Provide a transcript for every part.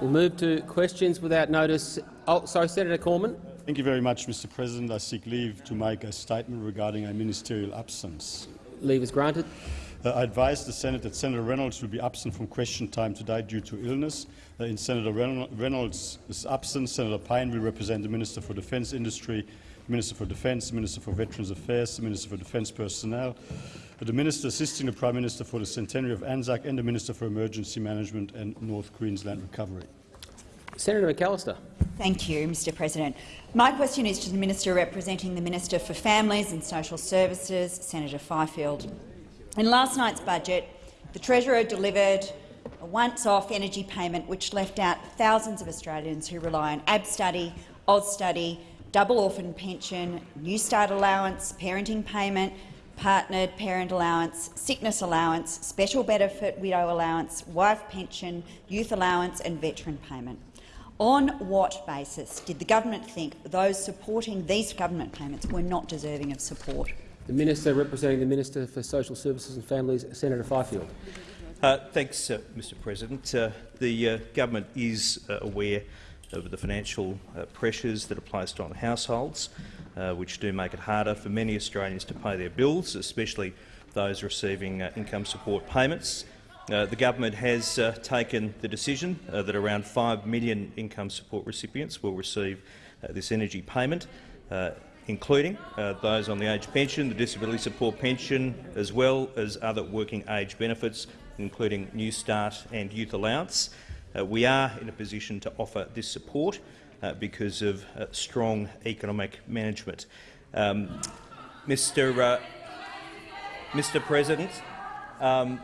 We'll move to questions without notice. Oh, sorry, Senator Cormann. Thank you very much, Mr President. I seek leave to make a statement regarding a ministerial absence. Leave is granted. Uh, I advise the Senate that Senator Reynolds will be absent from question time today due to illness. Uh, in Senator Reynolds' absence, Senator Payne will represent the Minister for Defence Industry, Minister for Defence, the Minister for Veterans Affairs, the Minister for Defence Personnel, the Minister assisting the Prime Minister for the centenary of Anzac and the Minister for Emergency Management and North Queensland Recovery. Senator McAllister. Thank you, Mr President. My question is to the Minister representing the Minister for Families and Social Services, Senator Fifield. In last night's budget, the Treasurer delivered a once-off energy payment which left out thousands of Australians who rely on AB study, ABStudy, AusStudy, double orphan pension, New Start allowance, parenting payment, partnered parent allowance, sickness allowance, special benefit widow allowance, wife pension, youth allowance and veteran payment. On what basis did the government think those supporting these government payments were not deserving of support? The Minister representing the Minister for Social Services and Families, Senator Fifield. Uh, thanks, uh, Mr President. Uh, the uh, government is uh, aware of the financial uh, pressures that are placed on households, which do make it harder for many Australians to pay their bills, especially those receiving income support payments. Uh, the government has uh, taken the decision uh, that around 5 million income support recipients will receive uh, this energy payment, uh, including uh, those on the age pension, the disability support pension, as well as other working age benefits, including New Start and Youth Allowance. We are in a position to offer this support because of strong economic management. Um, Mr. Mr. President, um,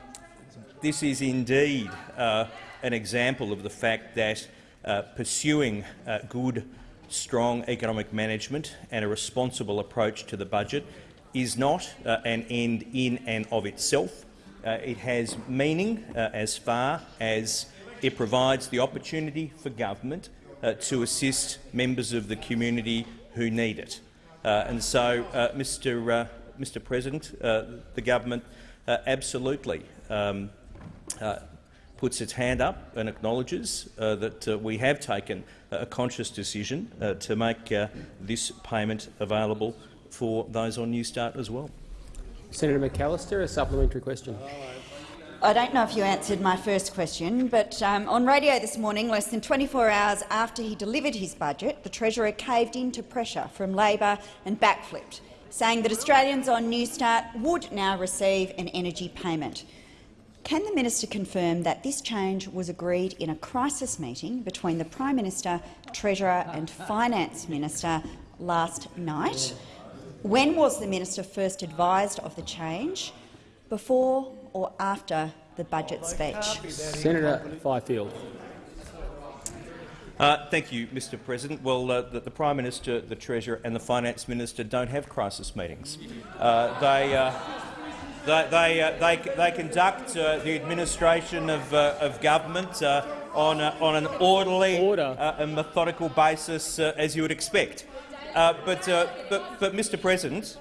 this is indeed uh, an example of the fact that uh, pursuing uh, good, strong economic management and a responsible approach to the budget is not uh, an end in and of itself. Uh, it has meaning uh, as far as it provides the opportunity for government to assist members of the community who need it. and so, Mr. Mr. President, the government absolutely um, uh, puts its hand up and acknowledges uh, that uh, we have taken a conscious decision uh, to make uh, this payment available for those on New Start as well. Senator McAllister, a supplementary question. I don't know if you answered my first question, but um, on radio this morning, less than 24 hours after he delivered his budget, the Treasurer caved into pressure from Labor and backflipped, saying that Australians on New Start would now receive an energy payment. Can the minister confirm that this change was agreed in a crisis meeting between the Prime Minister, Treasurer and Finance Minister last night? When was the minister first advised of the change? Before or after the budget speech? Senator Fifield. Uh, thank you, Mr President. Well, uh, the, the, Prime Minister, the Treasurer and the Finance Minister don't have crisis meetings. Uh, they, uh, they, they, uh, they, they conduct uh, the administration of, uh, of government uh, on, a, on an orderly uh, and methodical basis, uh, as you would expect. but, but, but, Mr President,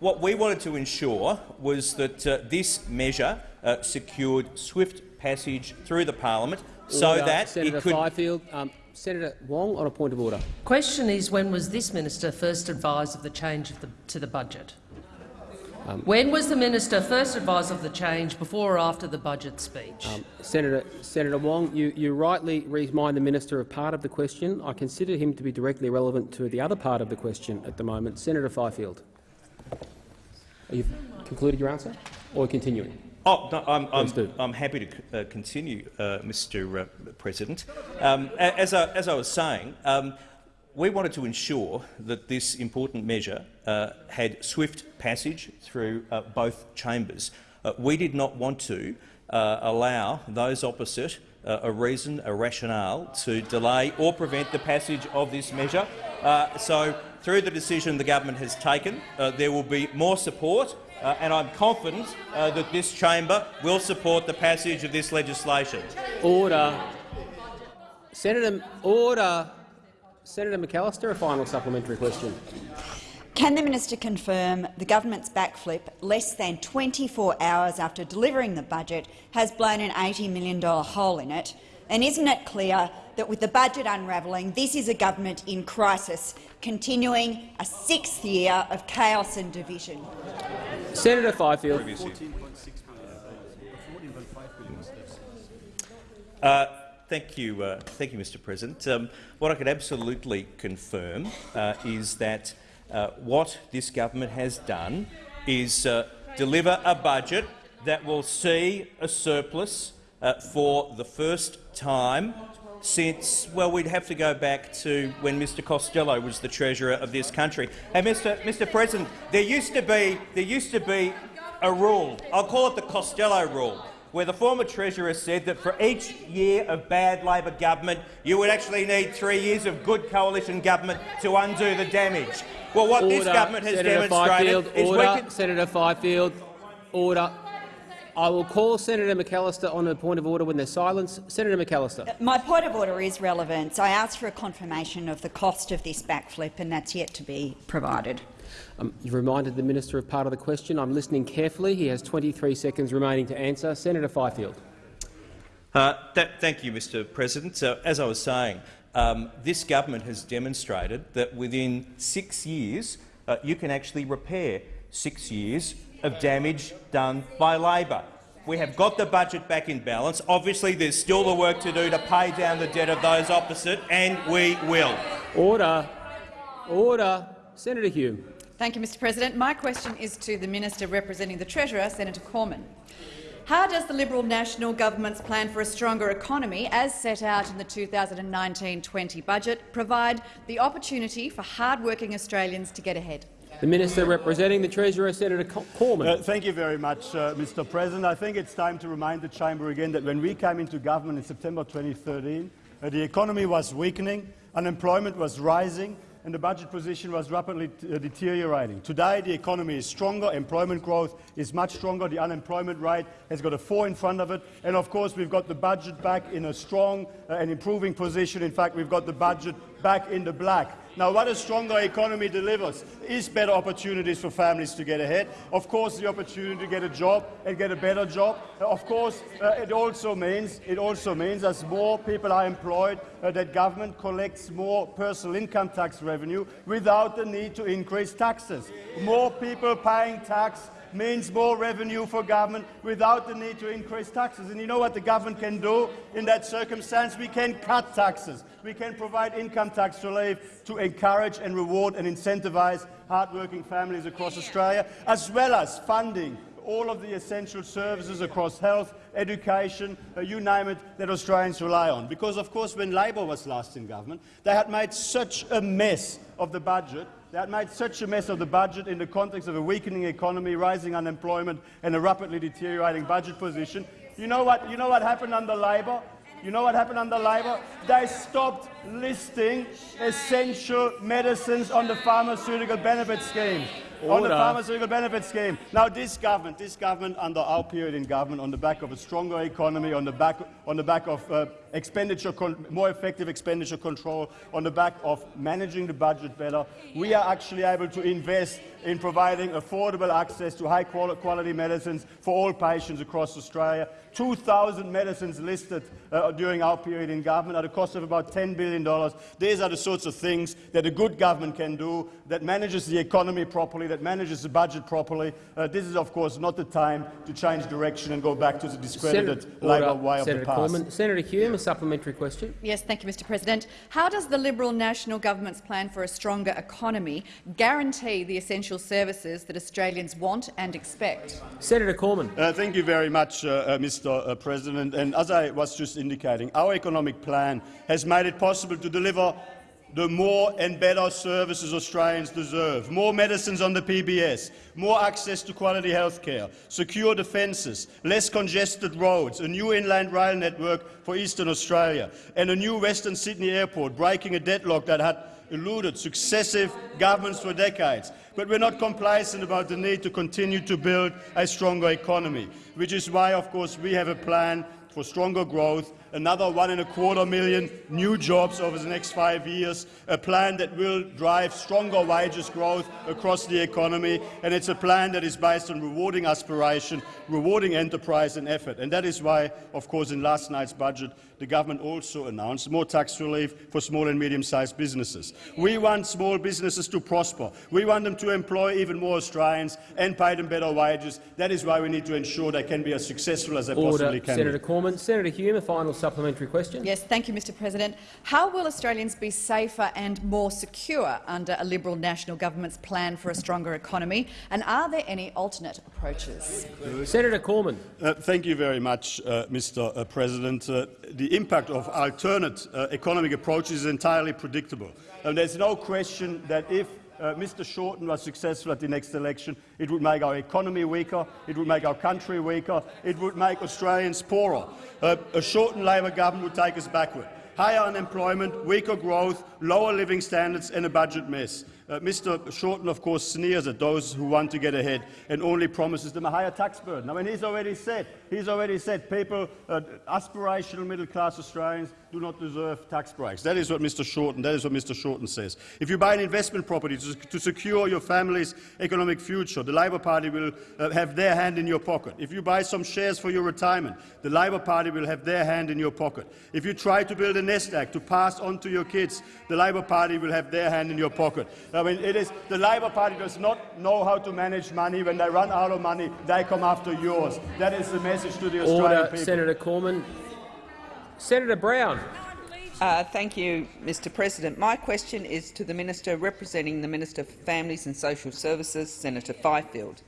what we wanted to ensure was that this measure secured swift passage through the parliament so that Senator it could— Fifield, um, Senator Wong on a point of order. Question is, when was this minister first advised of the change of the, to the budget? Um, when was the minister first advised of the change, before or after the budget speech? Um, Senator, Senator Wong, you, you rightly remind the minister of part of the question. I consider him to be directly relevant to the other part of the question at the moment. Senator Fifield. You've concluded your answer, or continuing? Oh, no, I'm, I'm, I'm, happy to uh, continue, uh, Mr. Uh, President. Um, as, I, as, I, was saying, um, we wanted to ensure that this important measure uh, had swift passage through uh, both chambers. Uh, we did not want to uh, allow those opposite uh, a reason, a rationale to delay or prevent the passage of this measure. Uh, so, through the decision the government has taken, uh, there will be more support, uh, and I'm confident uh, that this chamber will support the passage of this legislation. Order. Senator, order. Senator McAllister, a final supplementary question. Can the minister confirm the government's backflip, less than 24 hours after delivering the budget, has blown an $80 million hole in it, And isn't it clear that with the budget unravelling, this is a government in crisis, continuing a sixth year of chaos and division? Senator Fifield. Uh, thank you, uh, thank you, Mr. President. Um, what I can absolutely confirm uh, is that uh, what this government has done is uh, deliver a budget that will see a surplus uh, for the first time since, well, we'd have to go back to when Mr Costello was the Treasurer of this country. And, Mr, Mr President, there used, to be, there used to be a rule, I'll call it the Costello rule, where the former Treasurer said that for each year of bad Labor government, you would actually need three years of good coalition government to undo the damage. Well, what Order. this government has Senator demonstrated Fifield, is order. we can— Senator Fifield, order. I will call Senator McAllister on a point of order when there's silence. Senator McAllister. My point of order is relevant. I asked for a confirmation of the cost of this backflip, and that's yet to be provided. Um, you've reminded the minister of part of the question. I'm listening carefully. He has 23 seconds remaining to answer. Senator Fifield. Uh, that, thank you, Mr President. So, as I was saying, um, this government has demonstrated that within six years uh, you can actually repair six years of damage done by Labor. We have got the budget back in balance. Obviously, there's still the work to do to pay down the debt of those opposite, and we will. Order. Order. Senator Hume. Thank you, Mr President. My question is to the Minister representing the Treasurer, Senator Cormann. How does the Liberal National Government's plan for a stronger economy, as set out in the 2019-20 budget, provide the opportunity for hard-working Australians to get ahead? The minister representing the Treasurer, Senator Co- Cormann. Uh, thank you very much, uh, Mr. President. I think it's time to remind the chamber again that when we came into government in September 2013, uh, the economy was weakening, unemployment was rising, and the budget position was rapidly uh, deteriorating. Today, the economy is stronger, employment growth is much stronger, the unemployment rate has got a four in front of it, and of course we've got the budget back in a strong uh, and improving position. In fact, we've got the budget back in the black. Now, what a stronger economy delivers is better opportunities for families to get ahead. Of course, the opportunity to get a job and get a better job. Uh, of course, uh, it also means it also means as more people are employed, uh, that government collects more personal income tax revenue without the need to increase taxes. More people paying tax means more revenue for government without the need to increase taxes. And you know what the government can do in that circumstance? We can cut taxes. We can provide income tax relief to encourage and reward and incentivise hard-working families across Australia, as well as funding all of the essential services across health, education, uh, you name it, that Australians rely on. Because, of course, when Labor was last in government, they had made such a mess of the budget had made such a mess of the budget in the context of a weakening economy, rising unemployment and a rapidly deteriorating budget position. You know what, you know what happened under Labor? You know what happened under Labor? They stopped listing essential medicines on the pharmaceutical benefit scheme. On the pharmaceutical benefit scheme. Now, this government, this government, under our period in government, on the back of a stronger economy, on the back, on the back of uh, expenditure, con- more effective expenditure control, on the back of managing the budget better, we are actually able to invest in providing affordable access to high quality medicines for all patients across Australia. 2,000 medicines listed uh, during our period in government at a cost of about $10 billion. These are the sorts of things that a good government can do that manages the economy properly, that manages the budget properly. Uh, this is, of course, not the time to change direction and go back to the discredited Senator, Labor order. way of the past. Cormann. Senator Hume, a supplementary question. Yes, thank you, Mr President. How does the Liberal National Government's plan for a stronger economy guarantee the essential services that Australians want and expect? Senator Cormann. Uh, thank you very much, uh, uh, Mr. Uh, President. And as I was just indicating, our economic plan has made it possible to deliver the more and better services Australians deserve. More medicines on the PBS, more access to quality health care, secure defences, less congested roads, a new inland rail network for eastern Australia, and a new Western Sydney airport, breaking a deadlock that had eluded successive governments for decades. But we're not complacent about the need to continue to build a stronger economy, which is why, of course, we have a plan for stronger growth, another one and a quarter million new jobs over the next five years, a plan that will drive stronger wages growth across the economy, and it's a plan that is based on rewarding aspiration, rewarding enterprise and effort. And that is why, of course, in last night's budget, the government also announced more tax relief for small and medium-sized businesses. We want small businesses to prosper. We want them to employ even more Australians and pay them better wages. That is why we need to ensure they can be as successful as they Order, possibly can. Senator be. Cormann. Senator Hume, a final supplementary question. Yes, thank you, Mr President. How will Australians be safer and more secure under a Liberal National Government's plan for a stronger economy? And are there any alternate approaches? Senator Cormann. Uh, thank you very much, uh, Mr. Uh, President. Uh, the impact of alternate uh, economic approaches is entirely predictable. And there's no question that if uh, Mr Shorten was successful at the next election, it would make our economy weaker, it would make our country weaker, it would make Australians poorer. Uh, a Shorten Labor government would take us backward. Higher unemployment, weaker growth, lower living standards and a budget mess. Uh, Mr Shorten, of course, sneers at those who want to get ahead and only promises them a higher tax burden. I mean, he's already said, he's already said people, uh, aspirational middle-class Australians do not deserve tax breaks. That is what Mr Shorten, that is what Mr Shorten says. If you buy an investment property to, to secure your family's economic future, the Labor Party will uh, have their hand in your pocket. If you buy some shares for your retirement, the Labor Party will have their hand in your pocket. If you try to build a nest egg to pass on to your kids, the Labor Party will have their hand in your pocket. I mean, it is, the Labor Party does not know how to manage money. When they run out of money, they come after yours. That is the message to the Australian Order, people. Senator Cormann. Senator Brown. Uh, thank you, Mr President. My question is to the Minister representing the Minister for Families and Social Services, Senator Fifield.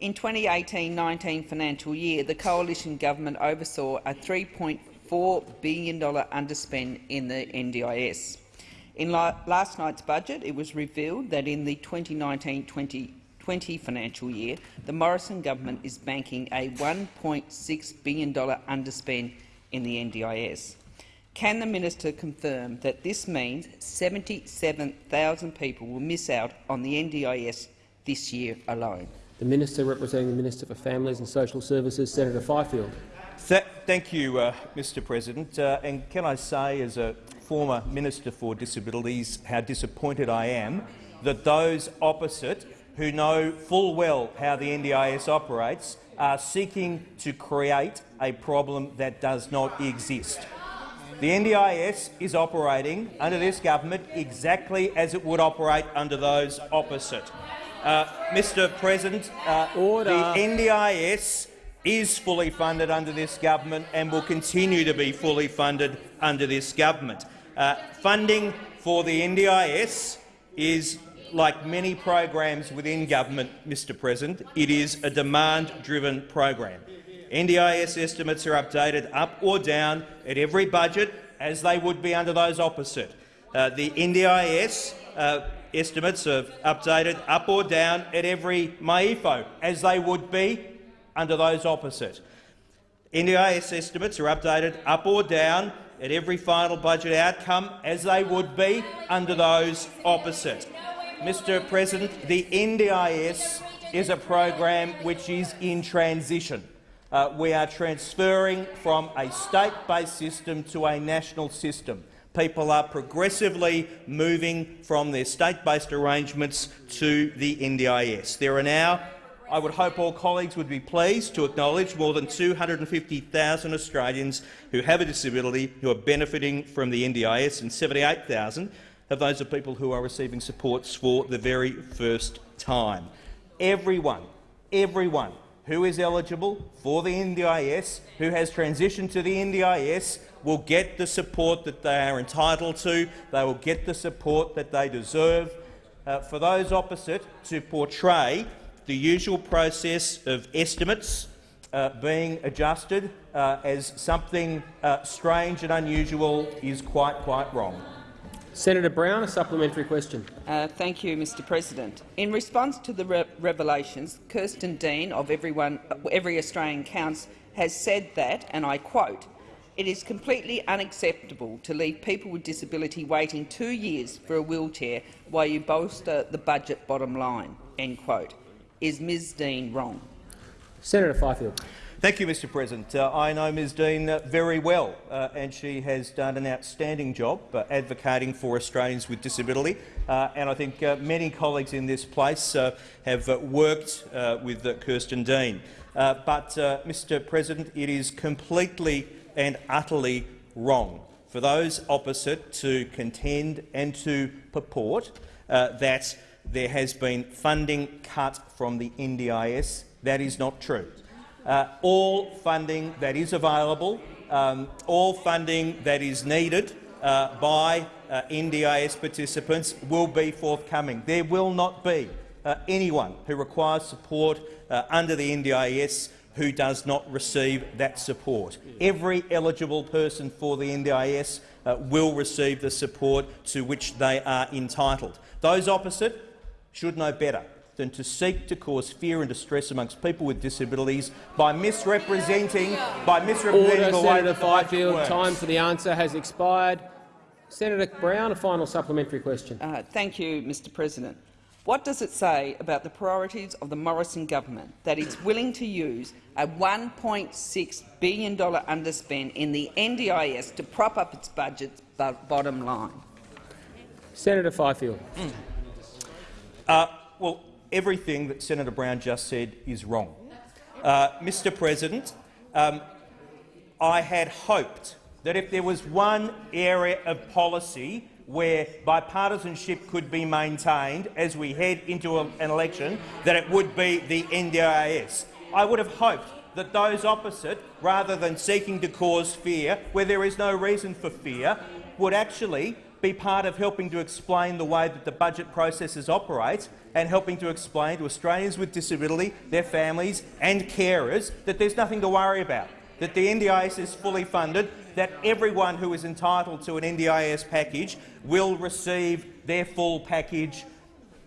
In 2018-19 financial year, the coalition government oversaw a $3.4 billion underspend in the NDIS. In la last night's budget, it was revealed that in the 2019-2020 financial year, the Morrison government is banking a $1.6 billion underspend in the NDIS. Can the minister confirm that this means 77,000 people will miss out on the NDIS this year alone? The Minister representing the Minister for Families and Social Services, Senator Fifield. Th thank you, uh, Mr President. Uh, and can I say, as a former Minister for Disabilities, how disappointed I am that those opposite, who know full well how the NDIS operates, are seeking to create a problem that does not exist. The NDIS is operating under this government exactly as it would operate under those opposite. Uh, Mr President, uh, Order. the NDIS is fully funded under this government and will continue to be fully funded under this government. Uh, funding for the NDIS is like many programs within government, Mr President, it is a demand-driven program. NDIS estimates are updated up or down at every budget, as they would be under those opposite. Uh, the NDIS uh, estimates are updated up or down at every MYEFO, as they would be under those opposite. NDIS estimates are updated up or down at every final budget outcome, as they would be under those opposite. Mr President, the NDIS is a program which is in transition. Uh, we are transferring from a state-based system to a national system. People are progressively moving from their state-based arrangements to the NDIS. There are now, I would hope all colleagues would be pleased to acknowledge, more than 250,000 Australians who have a disability who are benefiting from the NDIS and 78,000 of those are people who are receiving supports for the very first time. Everyone, everyone who is eligible for the NDIS, who has transitioned to the NDIS, will get the support that they are entitled to. They will get the support that they deserve. Uh, for those opposite to portray the usual process of estimates uh, being adjusted uh, as something uh, strange and unusual is quite, quite wrong. Senator Brown, a supplementary question. Uh, thank you, Mr President. In response to the re revelations, Kirsten Deane of Everyone, Every Australian Counts has said that, and I quote, it is completely unacceptable to leave people with disability waiting two years for a wheelchair while you bolster the budget bottom line. End quote. Is Ms Deane wrong? Senator Fifield. Thank you, Mr President. Uh, I know Ms Deane uh, very well, uh, and she has done an outstanding job uh, advocating for Australians with disability. Uh, and I think uh, many colleagues in this place have worked with Kirsten Deane. but, Mr President, it is completely and utterly wrong for those opposite to contend and to purport that there has been funding cut from the NDIS. That is not true. Uh, all funding that is available, um, all funding that is needed uh, by uh, NDIS participants will be forthcoming. There will not be uh, anyone who requires support uh, under the NDIS who does not receive that support. Every eligible person for the NDIS uh, will receive the support to which they are entitled. Those opposite should know better than to seek to cause fear and distress amongst people with disabilities by misrepresenting by misrepresenting Order, the way Senator that the Fifield. works. Time for the answer has expired. Senator Brown, a final supplementary question. Uh, thank you, Mr President. What does it say about the priorities of the Morrison government that it's willing to use a $1.6 billion underspend in the NDIS to prop up its budget's bottom line? Senator Fifield. Mm. Uh, well, everything that Senator Brown just said is wrong. Uh, Mr President, um, I had hoped that if there was one area of policy where bipartisanship could be maintained as we head into a, an election, that it would be the NDIS. I would have hoped that those opposite, rather than seeking to cause fear where there is no reason for fear, would actually be part of helping to explain the way that the budget processes operate and helping to explain to Australians with disability, their families and carers that there's nothing to worry about, that the NDIS is fully funded, that everyone who is entitled to an NDIS package will receive their full package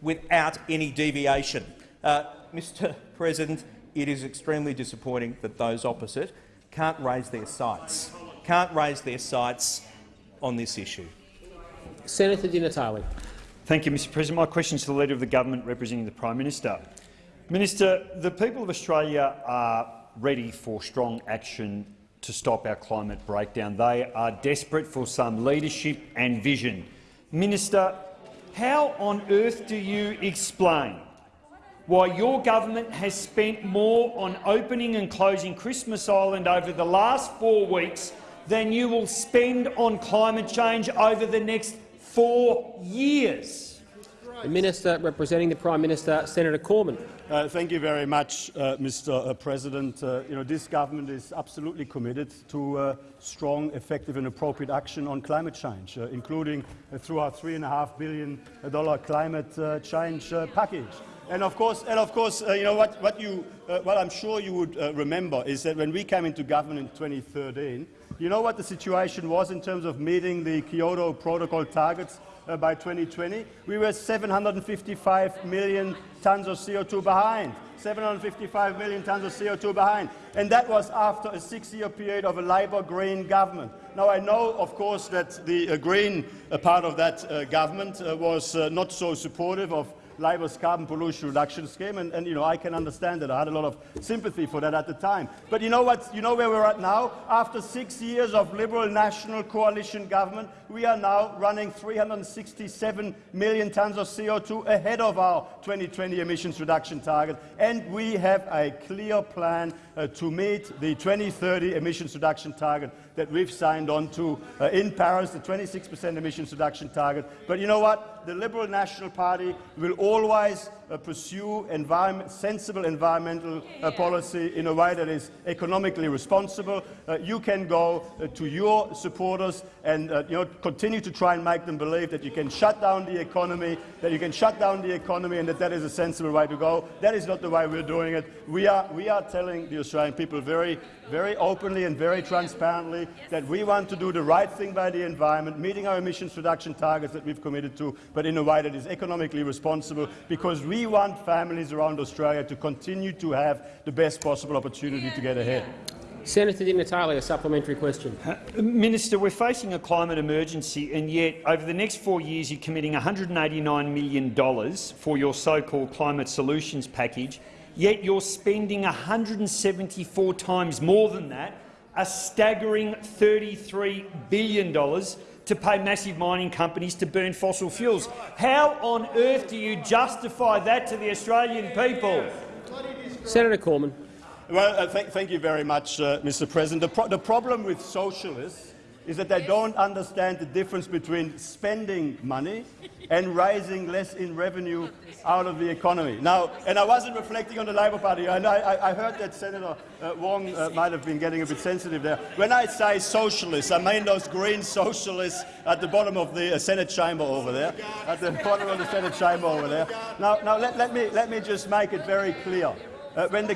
without any deviation. Uh, Mr President, it is extremely disappointing that those opposite can't raise their sights, can't raise their sights on this issue. Senator Di Natale. Thank you, Mr President. My question is to the Leader of the Government representing the Prime Minister. Minister, the people of Australia are ready for strong action to stop our climate breakdown. They are desperate for some leadership and vision. Minister, how on earth do you explain why your government has spent more on opening and closing Christmas Island over the last four weeks than you will spend on climate change over the next four years. The Minister representing the Prime Minister, Senator Cormann. Uh, thank you very much, uh, Mr. Uh, President. Uh, you know, this government is absolutely committed to uh, strong, effective and appropriate action on climate change, uh, including through our $3.5 billion climate change package. And of course, and of course you know, what, what, you, what I'm sure you would remember is that when we came into government in 2013, you know what the situation was in terms of meeting the Kyoto Protocol targets uh, by 2020? We were 755 million tons of CO2 behind. 755 million tons of CO2 behind. And that was after a six-year period of a Labor Green government. Now, I know, of course, that the uh, Green uh, part of that uh, government uh, was uh, not so supportive of Labor's carbon pollution reduction scheme, and, and, you know I can understand that. I had a lot of sympathy for that at the time. But you know what? You know where we're at now? After six years of Liberal National Coalition government, we are now running 367 million tonnes of CO2 ahead of our 2020 emissions reduction target, and we have a clear plan uh, to meet the 2030 emissions reduction target that we've signed on to uh, in Paris, the 26% emissions reduction target. But you know what? the Liberal National Party will always uh, pursue environment, sensible environmental uh, policy in a way that is economically responsible. Uh, you can go uh, to your supporters and uh, you know, continue to try and make them believe that you can shut down the economy, that you can shut down the economy and that that is a sensible way to go. That is not the way we're doing it. We are, we are telling the Australian people very, very openly and very transparently that we want to do the right thing by the environment, meeting our emissions reduction targets that we've committed to, but in a way that is economically responsible, because we want families around Australia to continue to have the best possible opportunity to get ahead. Senator Di Natale, a supplementary question. Uh, Minister, we're facing a climate emergency, and yet over the next four years you're committing $189 million for your so-called climate solutions package, yet you're spending 174 times more than that, a staggering $33 billion to pay massive mining companies to burn fossil fuels. How on earth do you justify that to the Australian people? Senator Cormann. Well, uh, th thank you very much, uh, Mr. President. The, pro the problem with socialists is that they don't understand the difference between spending money and raising less in revenue out of the economy. Now, and I wasn't reflecting on the Labor Party. I, I, I heard that Senator uh, Wong uh, might have been getting a bit sensitive there. When I say socialists, I mean those green socialists at the bottom of the uh, Senate chamber over there, at the bottom of the Senate chamber over there. Now, now let, let, me, let me just make it very clear. Uh, when the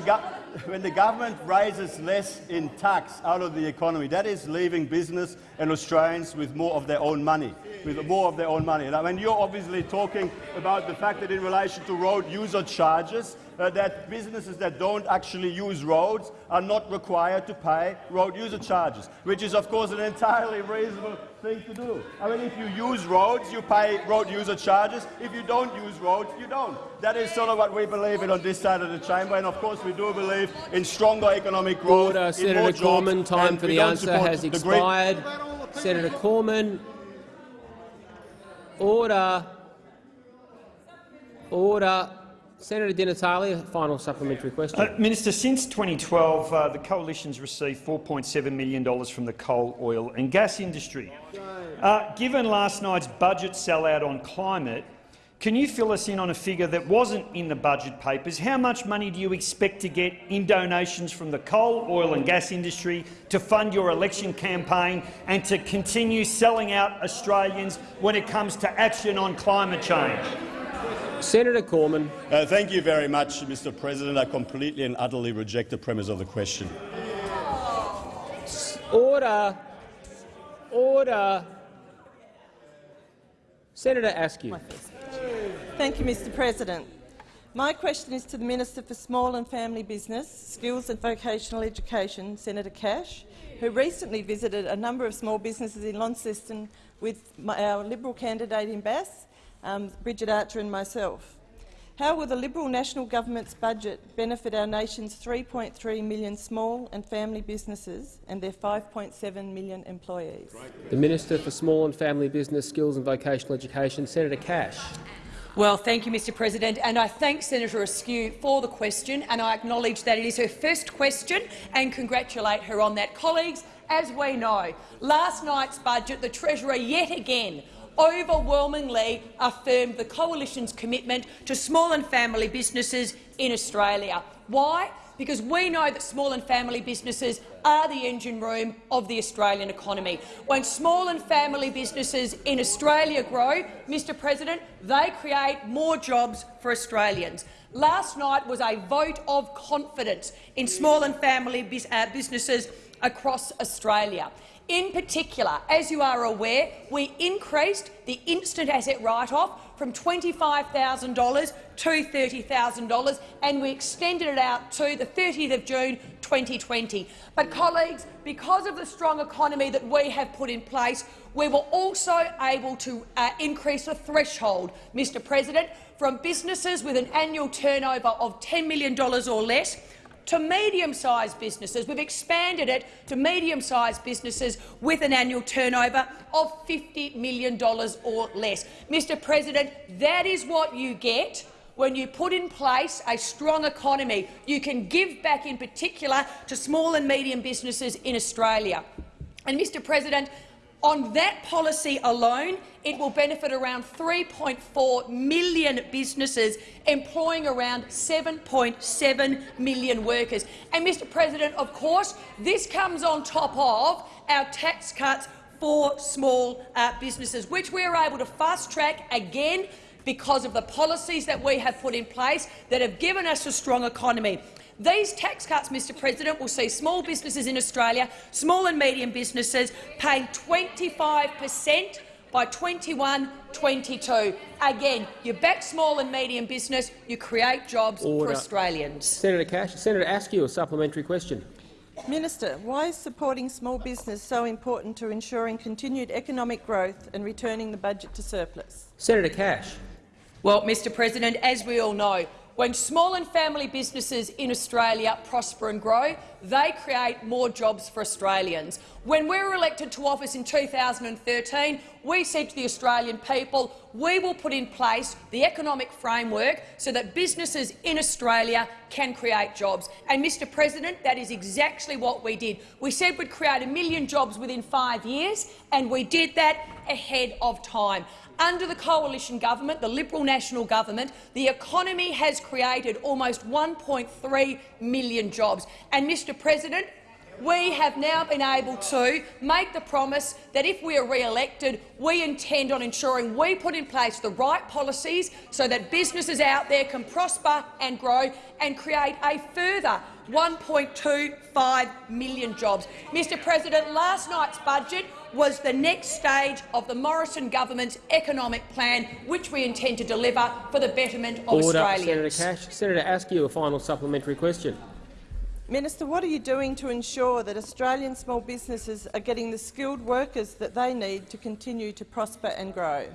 when the government raises less in tax out of the economy, that is leaving business and Australians with more of their own money, with more of their own money. And I mean, you're obviously talking about the fact that in relation to road user charges, uh, that businesses that don't actually use roads are not required to pay road user charges, which is, of course, an entirely reasonable thing to do. I mean, if you use roads, you pay road user charges. If you don't use roads, you don't. That is sort of what we believe in on this side of the chamber, and of course we do believe in stronger economic growth. Order, Senator Cormann. Time for the answer has expired. Senator Cormann. Order. Order. Senator Di Natale, final supplementary question. Uh, Minister, since 2012, uh, the coalition's received $4.7 million from the coal, oil and gas industry. Uh, given last night's budget sellout on climate, can you fill us in on a figure that wasn't in the budget papers? How much money do you expect to get in donations from the coal, oil and gas industry to fund your election campaign and to continue selling out Australians when it comes to action on climate change? Senator Cormann. Uh, thank you very much, Mr. President. I completely and utterly reject the premise of the question. Order. Order. Senator Askew. Thank you, Mr President. My question is to the Minister for Small and Family Business, Skills and Vocational Education, Senator Cash, who recently visited a number of small businesses in Launceston with my, our Liberal candidate in Bass um, Bridget Archer and myself. How will the Liberal National Government's budget benefit our nation's 3.3 million small and family businesses and their 5.7 million employees? The Minister for Small and Family Business, Skills and Vocational Education, Senator Cash. Well, thank you, Mr President, and I thank Senator Askew for the question, and I acknowledge that it is her first question and congratulate her on that. Colleagues, as we know, last night's budget, the Treasurer yet again overwhelmingly affirmed the Coalition's commitment to small and family businesses in Australia. Why? Because we know that small and family businesses are the engine room of the Australian economy. When small and family businesses in Australia grow, Mr President, they create more jobs for Australians. Last night was a vote of confidence in small and family uh, businesses across Australia. In particular, as you are aware, we increased the instant asset write-off from $25,000 to $30,000 and we extended it out to the 30th of June 2020. But, colleagues, because of the strong economy that we have put in place, we were also able to uh, increase the threshold, Mr President, from businesses with an annual turnover of $10 million or less to medium-sized businesses. We've expanded it to medium-sized businesses with an annual turnover of $50 million or less. Mr President, that is what you get when you put in place a strong economy. You can give back in particular to small and medium businesses in Australia. And, Mr President, on that policy alone, it will benefit around 3.4 million businesses, employing around 7.7 million workers. And, Mr President, of course, this comes on top of our tax cuts for small uh, businesses, which we are able to fast-track again because of the policies that we have put in place that have given us a strong economy. These tax cuts, Mr President, will see small businesses in Australia, small and medium businesses, paying 25 per cent by 21-22. Again, you back small and medium business, you create jobs Order. for Australians. Senator Cash, Senator Askew, a supplementary question. Minister, why is supporting small business so important to ensuring continued economic growth and returning the budget to surplus? Senator Cash. Well, Mr President, as we all know, When small and family businesses in Australia prosper and grow, they create more jobs for Australians. When we were elected to office in 2013, we said to the Australian people, we will put in place the economic framework so that businesses in Australia can create jobs. And, Mr President, that is exactly what we did. We said we'd create a million jobs within five years, and we did that ahead of time. Under the coalition government, the Liberal National Government, the economy has created almost 1.3 million jobs. And, Mr President, we have now been able to make the promise that if we are re-elected, we intend on ensuring we put in place the right policies so that businesses out there can prosper and grow and create a further 1.25 million jobs. Mr President, last night's budget was the next stage of the Morrison government's economic plan, which we intend to deliver for the betterment of Order, Australians. Senator Cash. Senator Askew, a final supplementary question. Minister, what are you doing to ensure that Australian small businesses are getting the skilled workers that they need to continue to prosper and grow?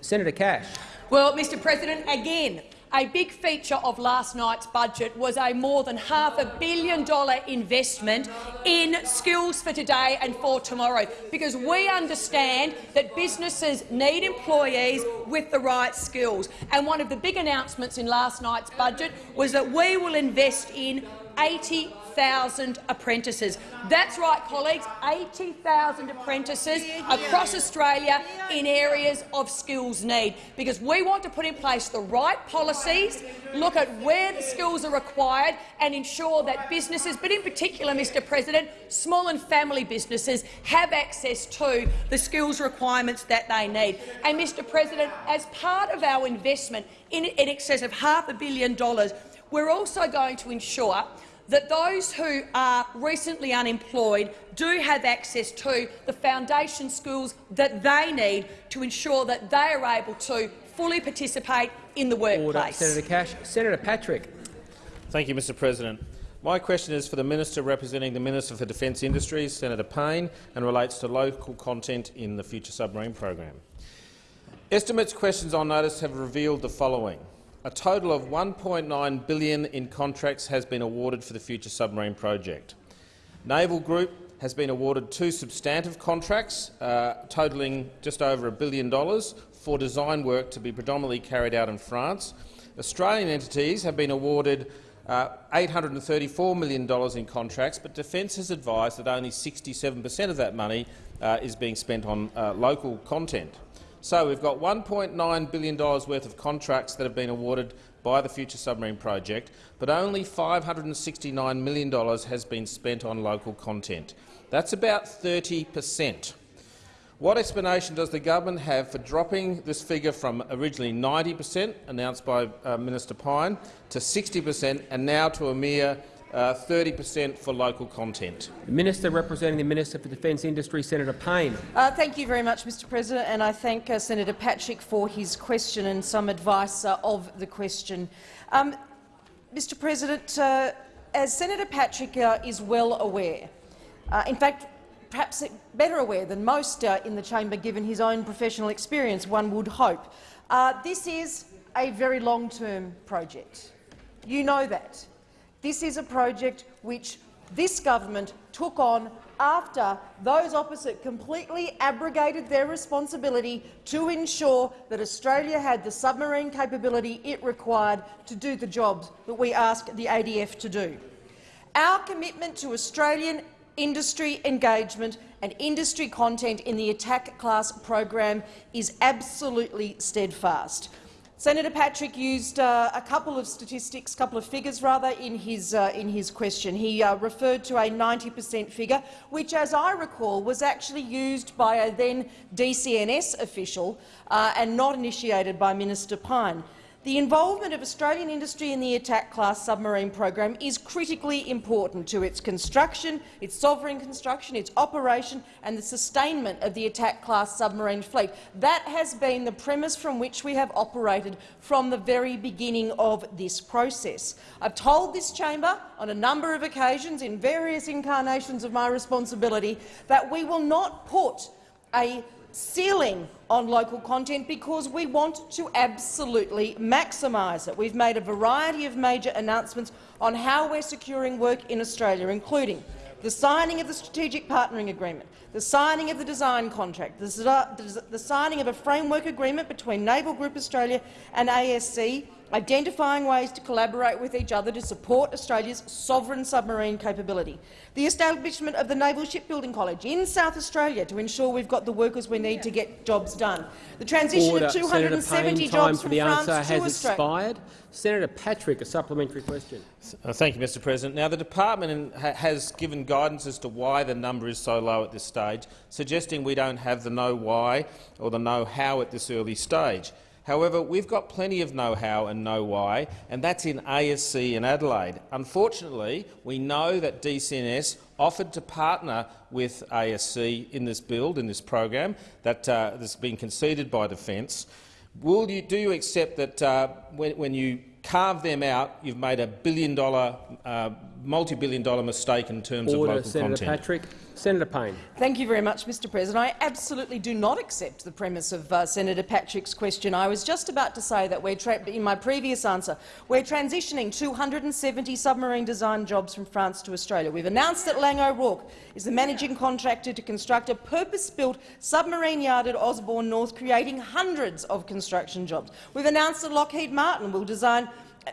Senator Cash. Well, Mr President, again, a big feature of last night's budget was a more than half a billion dollar investment in skills for today and for tomorrow, because we understand that businesses need employees with the right skills. And one of the big announcements in last night's budget was that we will invest in 80,000 apprentices. That's right, colleagues, 80,000 apprentices across Australia in areas of skills need, because we want to put in place the right policies, look at where the skills are required and ensure that businesses, but in particular, Mr President, small and family businesses have access to the skills requirements that they need. And, Mr President, as part of our investment in, in excess of half a billion dollars, we're also going to ensure that those who are recently unemployed do have access to the foundation skills that they need to ensure that they are able to fully participate in the workplace. Order. Senator Cash. Senator Patrick. Thank you, Mr President. My question is for the Minister representing the Minister for Defence Industries, Senator Payne, and relates to local content in the Future Submarine program. Estimates questions on notice have revealed the following. A total of 1.9 billion in contracts has been awarded for the Future Submarine project. Naval Group has been awarded two substantive contracts uh, totalling just over a billion dollars for design work to be predominantly carried out in France. Australian entities have been awarded uh, $834 million in contracts, but Defence has advised that only 67 per cent of that money uh, is being spent on uh, local content. So we've got $1.9 billion worth of contracts that have been awarded by the Future Submarine project, but only $569 million has been spent on local content. That's about 30 per cent. What explanation does the government have for dropping this figure from originally 90 per cent, announced by uh, Minister Pyne, to 60 per cent and now to a mere 30 uh, per cent for local content. The Minister representing the Minister for Defence Industry, Senator Payne. Uh, thank you very much, Mr President, and I thank uh, Senator Patrick for his question and some advice uh, of the question. Um, Mr President, uh, as Senator Patrick uh, is well aware, in fact, perhaps better aware than most in the chamber, given his own professional experience, one would hope, this is a very long-term project. You know that. This is a project which this government took on after those opposite completely abrogated their responsibility to ensure that Australia had the submarine capability it required to do the jobs that we asked the ADF to do. Our commitment to Australian industry engagement and industry content in the attack class program is absolutely steadfast. Senator Patrick used uh, a couple of statistics, a couple of figures rather, in his, uh, in his question. He uh, referred to a 90 per cent figure, which, as I recall, was actually used by a then DCNS official uh, and not initiated by Minister Pyne. The involvement of Australian industry in the Attack-class submarine program is critically important to its construction, its sovereign construction, its operation and the sustainment of the Attack-class submarine fleet. That has been the premise from which we have operated from the very beginning of this process. I've told this chamber on a number of occasions in various incarnations of my responsibility that we will not put a ceiling on local content because we want to absolutely maximise it. We've made a variety of major announcements on how we're securing work in Australia, including the signing of the Strategic Partnering Agreement, the signing of the design contract, the, the signing of a framework agreement between Naval Group Australia and ASC identifying ways to collaborate with each other to support Australia's sovereign submarine capability, the establishment of the Naval Shipbuilding College in South Australia to ensure we've got the workers we need to get jobs done, the transition Order. of 270 Payne, jobs from the France answer to has Australia. expired. Senator Patrick, a supplementary question. Uh, thank you, Mr President. Now, the department has given guidance as to why the number is so low at this stage, suggesting we don't have the know why or the know how at this early stage. However, we've got plenty of know-how and know-why, and that's in ASC in Adelaide. Unfortunately, we know that DCNS offered to partner with ASC in this build, in this program, that uh, has been conceded by Defence. Will you, do you accept that uh, when, when you carve them out, you've made a billion-dollar, uh, multi-billion dollar mistake in terms Order, of local Senator content? Patrick. Senator Payne. Thank you very much, Mr President. I absolutely do not accept the premise of uh, Senator Patrick's question. I was just about to say that we're in my previous answer, we're transitioning 270 submarine design jobs from France to Australia. We've announced that Laing O'Rourke is the managing contractor to construct a purpose-built submarine yard at Osborne North, creating hundreds of construction jobs. We've announced that Lockheed Martin will design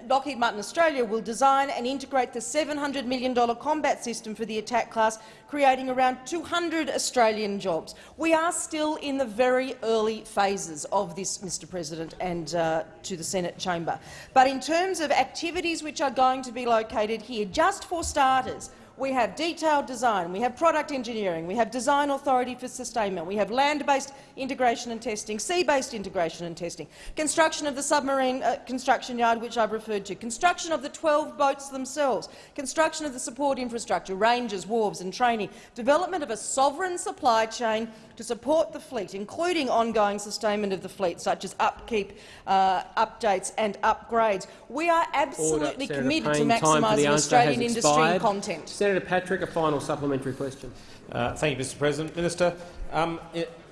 Lockheed Martin Australia will design and integrate the $700 million combat system for the attack class, creating around 200 Australian jobs. We are still in the very early phases of this, Mr President, and uh, to the Senate chamber. But in terms of activities which are going to be located here, just for starters, we have detailed design, we have product engineering, we have design authority for sustainment, we have land-based integration and testing, sea-based integration and testing, construction of the submarine uh, construction yard, which I've referred to, construction of the 12 boats themselves, construction of the support infrastructure, ranges, wharves and training, development of a sovereign supply chain to support the fleet, including ongoing sustainment of the fleet, such as upkeep, uh, updates and upgrades. We are absolutely Order. committed to Payne, the maximising Australian industry and content. Senator Patrick, a final supplementary question. Uh, thank you, Mr President. Minister, um,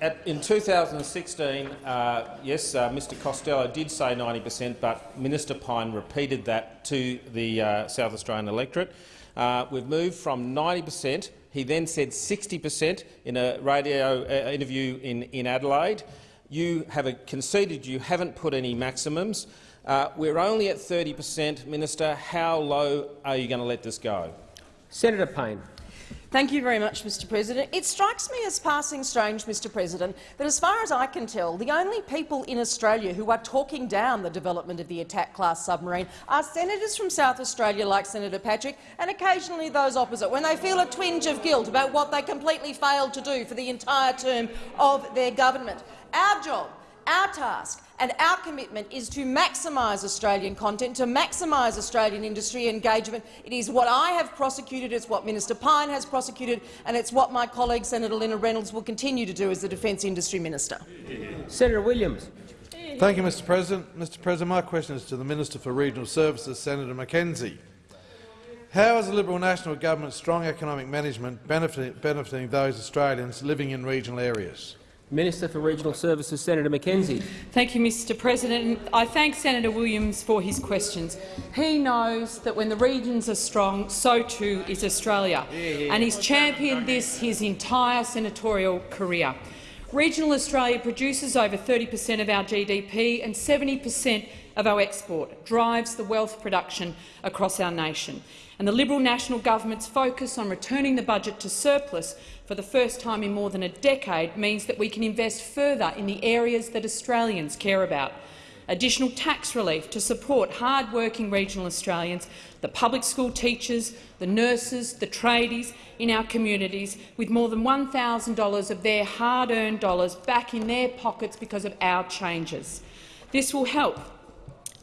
at, in 2016, uh, yes, uh, Mr Costello did say 90 per cent, but Minister Pyne repeated that to the uh, South Australian electorate. Uh, we've moved from 90 per cent. He then said 60 per cent in a radio uh, interview in, in Adelaide. You have conceded you haven't put any maximums. Uh, we're only at 30 per cent. Minister, how low are you going to let this go? Senator Payne. Thank you very much, Mr President. It strikes me as passing strange, Mr President, that as far as I can tell, the only people in Australia who are talking down the development of the attack-class submarine are senators from South Australia like Senator Patrick and occasionally those opposite, when they feel a twinge of guilt about what they completely failed to do for the entire term of their government. Our job, our task and our commitment is to maximise Australian content, to maximise Australian industry engagement. It is what I have prosecuted, it's what Minister Pyne has prosecuted, and it's what my colleague Senator Linda Reynolds will continue to do as the Defence Industry Minister. Senator Williams. Thank you, Mr President. Mr President, my question is to the Minister for Regional Services, Senator McKenzie. How is the Liberal National Government's strong economic management benefiting, benefiting those Australians living in regional areas? Minister for Regional Services, Senator McKenzie. Thank you, Mr President. I thank Senator Williams for his questions. He knows that when the regions are strong, so too is Australia, and he's championed this his entire senatorial career. Regional Australia produces over 30 per cent of our GDP and 70 per cent of our export, drives the wealth production across our nation. And the Liberal National Government's focus on returning the budget to surplus for the first time in more than a decade means that we can invest further in the areas that Australians care about. Additional tax relief to support hard-working regional Australians, the public school teachers, the nurses, the tradies in our communities, with more than $1,000 of their hard-earned dollars back in their pockets because of our changes. This will help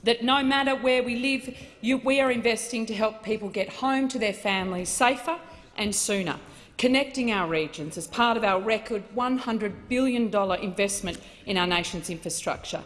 that no matter where we live, you, we are investing to help people get home to their families safer and sooner, connecting our regions as part of our record $100 billion investment in our nation's infrastructure.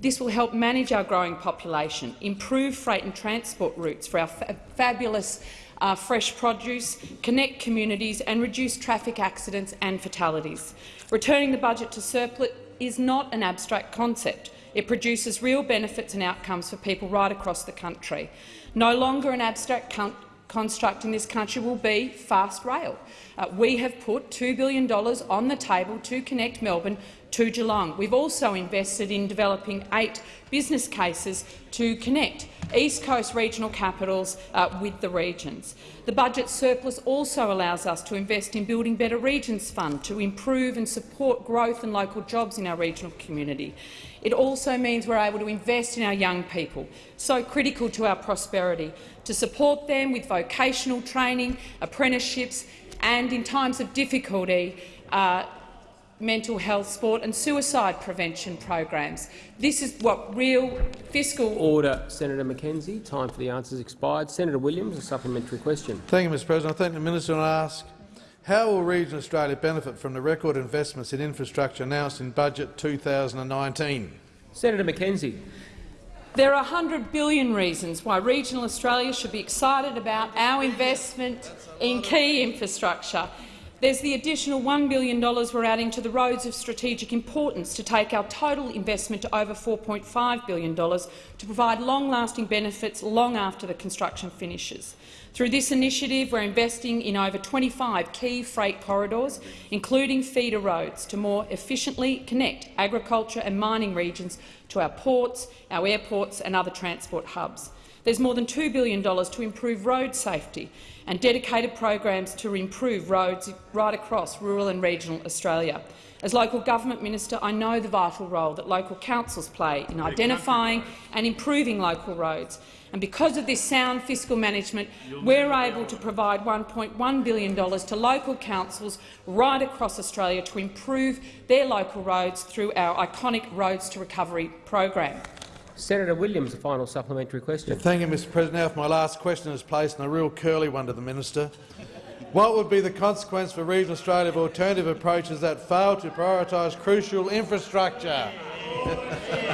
This will help manage our growing population, improve freight and transport routes for our fa fabulous uh, fresh produce, connect communities and reduce traffic accidents and fatalities. Returning the budget to surplus is not an abstract concept. It produces real benefits and outcomes for people right across the country. No longer an abstract construct in this country will be fast rail. Uh, we have put $2 billion on the table to connect Melbourne to Geelong. We've also invested in developing eight business cases to connect East Coast regional capitals uh, with the regions. The budget surplus also allows us to invest in building Better Regions Fund to improve and support growth and local jobs in our regional community. It also means we're able to invest in our young people, so critical to our prosperity, to support them with vocational training, apprenticeships and, in times of difficulty, uh, mental health, sport and suicide prevention programs. This is what real fiscal— Order, Senator McKenzie. Time for the answers expired. Senator Williams, a supplementary question. Thank you, Mr President. I thank the minister and ask, how will regional Australia benefit from the record investments in infrastructure announced in Budget 2019? Senator McKenzie. There are 100 billion reasons why regional Australia should be excited about our investment in key infrastructure. There's the additional $1 billion we're adding to the roads of strategic importance to take our total investment to over $4.5 billion to provide long-lasting benefits long after the construction finishes. Through this initiative, we're investing in over 25 key freight corridors, including feeder roads, to more efficiently connect agriculture and mining regions to our ports, our airports and other transport hubs. There's more than $2 billion to improve road safety and dedicated programs to improve roads right across rural and regional Australia. As local government minister, I know the vital role that local councils play in identifying and improving local roads. And because of this sound fiscal management, we're able to provide $1.1 billion to local councils right across Australia to improve their local roads through our iconic Roads to Recovery program. Senator Williams, a final supplementary question. Thank you, Mr President. Now, for my last question is placed in a real curly one to the minister. What would be the consequence for regional Australia of alternative approaches that fail to prioritise crucial infrastructure?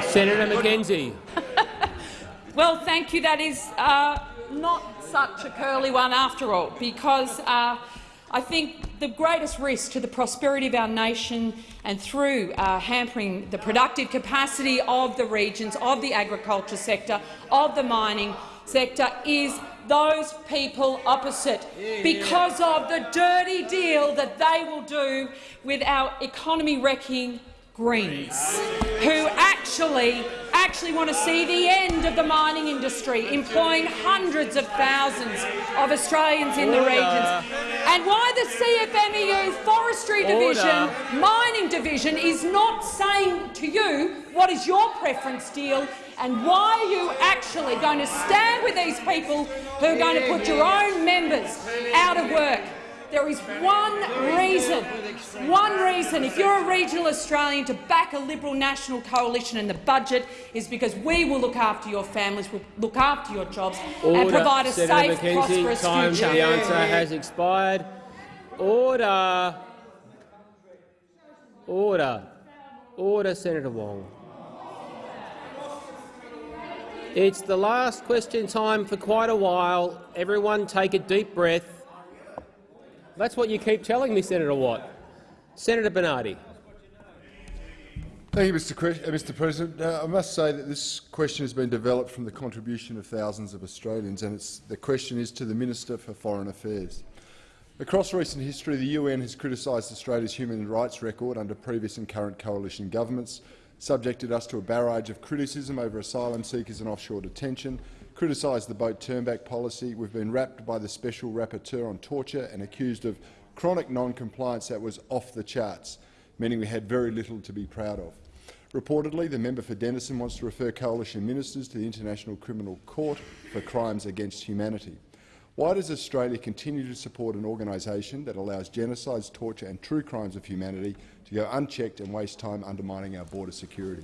Senator McKenzie. Well, thank you. That is uh, not such a curly one after all, because uh, I think the greatest risk to the prosperity of our nation and through uh, hampering the productive capacity of the regions, of the agriculture sector, of the mining sector is those people opposite because of the dirty deal that they will do with our economy-wrecking Greens, who actually, actually want to see the end of the mining industry, employing hundreds of thousands of Australians in the regions, and why the CFMEU Forestry Division, Mining Division, is not saying to you what is your preference deal? And why are you actually going to stand with these people who are going to put your own members out of work. There is one reason, one reason, if you're a regional Australian, to back a Liberal National Coalition in the budget is because we will look after your families, we'll look after your jobs Order. and provide a Senator safe, McKenzie, prosperous time future. The answer has expired. Order. Order. Order, Senator Wong. It's the last question time for quite a while. Everyone take a deep breath. That's what you keep telling me, Senator Watt. Senator Bernardi. Thank you, Mr. Uh, Mr. President. Uh, I must say that this question has been developed from the contribution of thousands of Australians, and the question is to the Minister for Foreign Affairs. Across recent history, the UN has criticised Australia's human rights record under previous and current coalition governments, subjected us to a barrage of criticism over asylum seekers and offshore detention, criticised the boat turnback policy. We've been rapped by the special rapporteur on torture and accused of chronic non-compliance that was off the charts, meaning we had very little to be proud of. Reportedly, the member for Denison wants to refer coalition ministers to the International Criminal Court for crimes against humanity. Why does Australia continue to support an organisation that allows genocides, torture and true crimes of humanity to go unchecked and waste time undermining our border security?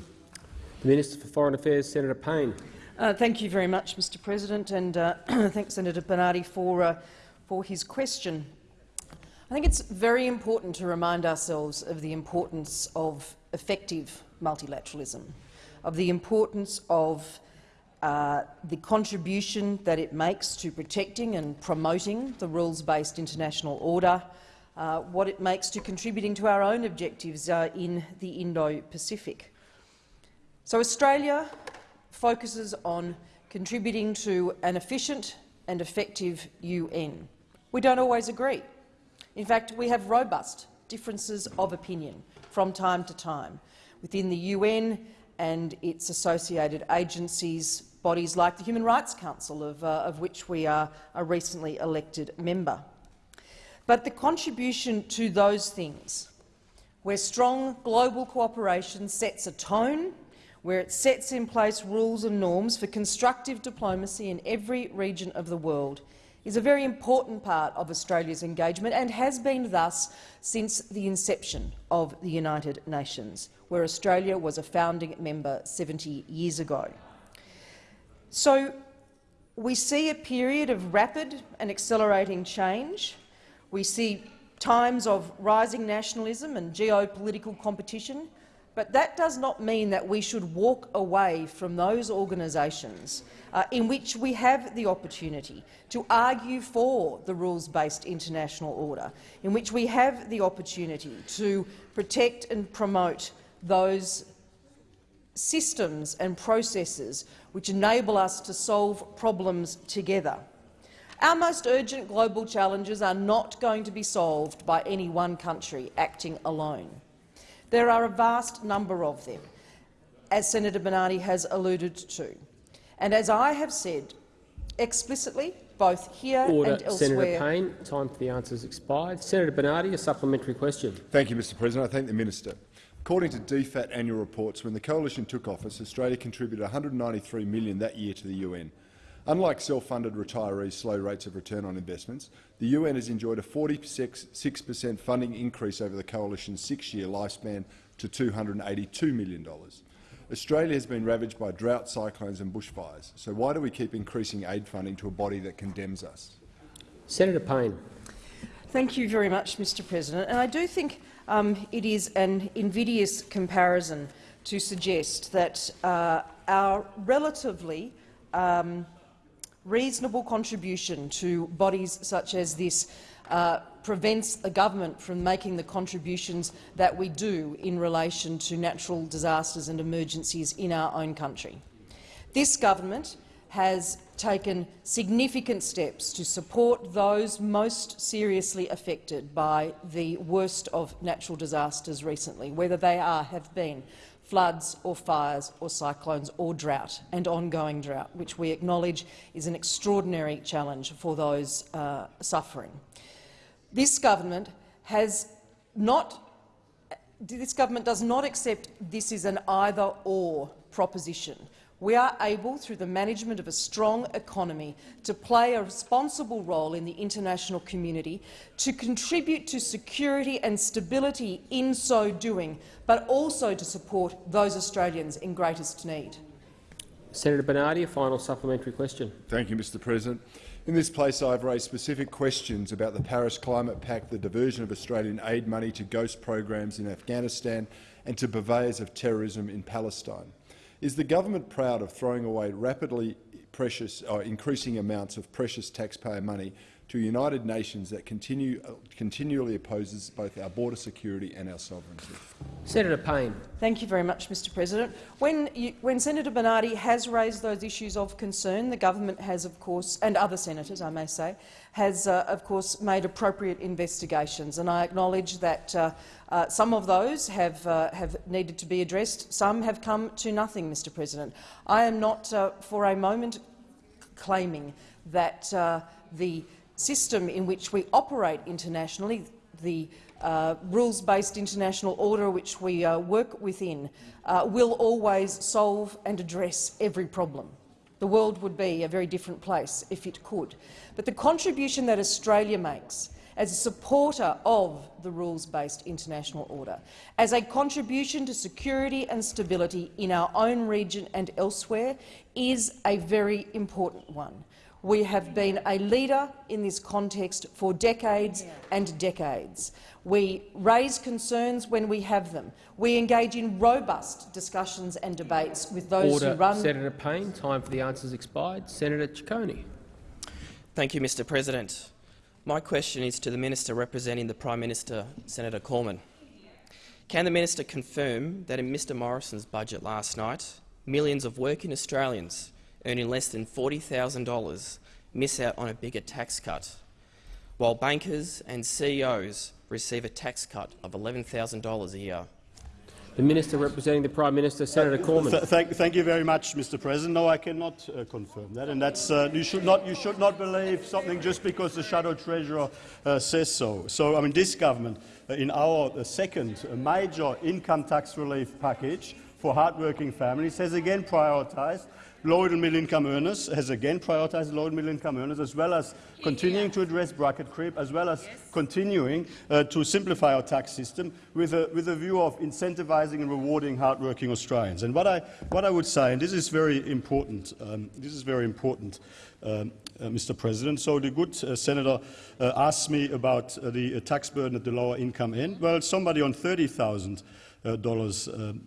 The Minister for Foreign Affairs, Senator Payne. Uh, thank you very much, Mr President, and uh, thanks Senator Bernardi for, uh, for his question. I think it's very important to remind ourselves of the importance of effective multilateralism, of the importance of uh, the contribution that it makes to protecting and promoting the rules-based international order, uh, what it makes to contributing to our own objectives uh, in the Indo-Pacific. So Australia focuses on contributing to an efficient and effective UN. We don't always agree. In fact, we have robust differences of opinion from time to time within the UN and its associated agencies, bodies like the Human Rights Council, of, uh, of which we are a recently elected member. But the contribution to those things, where strong global cooperation sets a tone, where it sets in place rules and norms for constructive diplomacy in every region of the world, is a very important part of Australia's engagement and has been thus since the inception of the United Nations, where Australia was a founding member 70 years ago. So we see a period of rapid and accelerating change. We see times of rising nationalism and geopolitical competition, but that does not mean that we should walk away from those organisations uh, in which we have the opportunity to argue for the rules-based international order, in which we have the opportunity to protect and promote those systems and processes which enable us to solve problems together. Our most urgent global challenges are not going to be solved by any one country acting alone. There are a vast number of them, as Senator Bernardi has alluded to. And as I have said explicitly, both here Order. and elsewhere— Senator Payne, time for the answers expired. Senator Bernardi, a supplementary question. Thank you, Mr President. I thank the minister. According to DFAT annual reports, when the coalition took office, Australia contributed 193 million that year to the UN. Unlike self-funded retirees' slow rates of return on investments, the UN has enjoyed a 46 per cent funding increase over the coalition's six-year lifespan to $282 million. Australia has been ravaged by drought, cyclones and bushfires. So why do we keep increasing aid funding to a body that condemns us? Senator Payne. Thank you very much, Mr President. And I do think um, it is an invidious comparison to suggest that uh, our relatively um, reasonable contribution to bodies such as this uh, prevents a government from making the contributions that we do in relation to natural disasters and emergencies in our own country. This government has taken significant steps to support those most seriously affected by the worst of natural disasters recently, whether they are, have been floods or fires or cyclones or drought and ongoing drought, which we acknowledge is an extraordinary challenge for those uh, suffering. This government has not this government does not accept this is an either-or proposition. We are able, through the management of a strong economy, to play a responsible role in the international community, to contribute to security and stability in so doing, but also to support those Australians in greatest need. Senator Bernardi, a final supplementary question. Thank you, Mr President. In this place, I have raised specific questions about the Paris Climate Pact, the diversion of Australian aid money to ghost programs in Afghanistan and to purveyors of terrorism in Palestine. Is the government proud of throwing away rapidly precious, uh, increasing amounts of precious taxpayer money to United Nations that continue, uh, continually opposes both our border security and our sovereignty. Senator Payne. Thank you very much, Mr President. When, you, when Senator Bernardi has raised those issues of concern, the government has, of course, and other senators, I may say, has, uh, of course, made appropriate investigations. And I acknowledge that uh, uh, some of those have, uh, have needed to be addressed. Some have come to nothing, Mr President. I am not uh, for a moment claiming that uh, the system in which we operate internationally, the uh, rules-based international order which we uh, work within, uh, will always solve and address every problem. The world would be a very different place if it could. But the contribution that Australia makes as a supporter of the rules-based international order, as a contribution to security and stability in our own region and elsewhere, is a very important one. We have been a leader in this context for decades and decades. We raise concerns when we have them. We engage in robust discussions and debates with those Order. who run— Senator Payne, time for the answers expired. Senator Ciccone. Thank you, Mr President. My question is to the Minister representing the Prime Minister, Senator Cormann. Can the minister confirm that in Mr Morrison's budget last night, millions of working Australians earning less than $40,000 miss out on a bigger tax cut, while bankers and CEOs receive a tax cut of $11,000 a year? The Minister representing the Prime Minister, Senator Cormann. Th thank, thank, you very much, Mr. President. No, I cannot uh, confirm that, and that's uh, you should not you should not believe something just because the Shadow Treasurer uh, says so. So, I mean, this government, uh, in our uh, second major income tax relief package for hardworking families, has again prioritised low and middle income earners, has again prioritised low and middle income earners, as well as continuing to address bracket creep, as well as continuing uh, to simplify our tax system with a, with a view of incentivising and rewarding hardworking Australians. And what I, what I would say, and this is very important, um, this is very important, um, uh, Mr. President. So the good uh, senator uh, asked me about uh, the uh, tax burden at the lower income end. Well, somebody on 30,000 uh, dollars on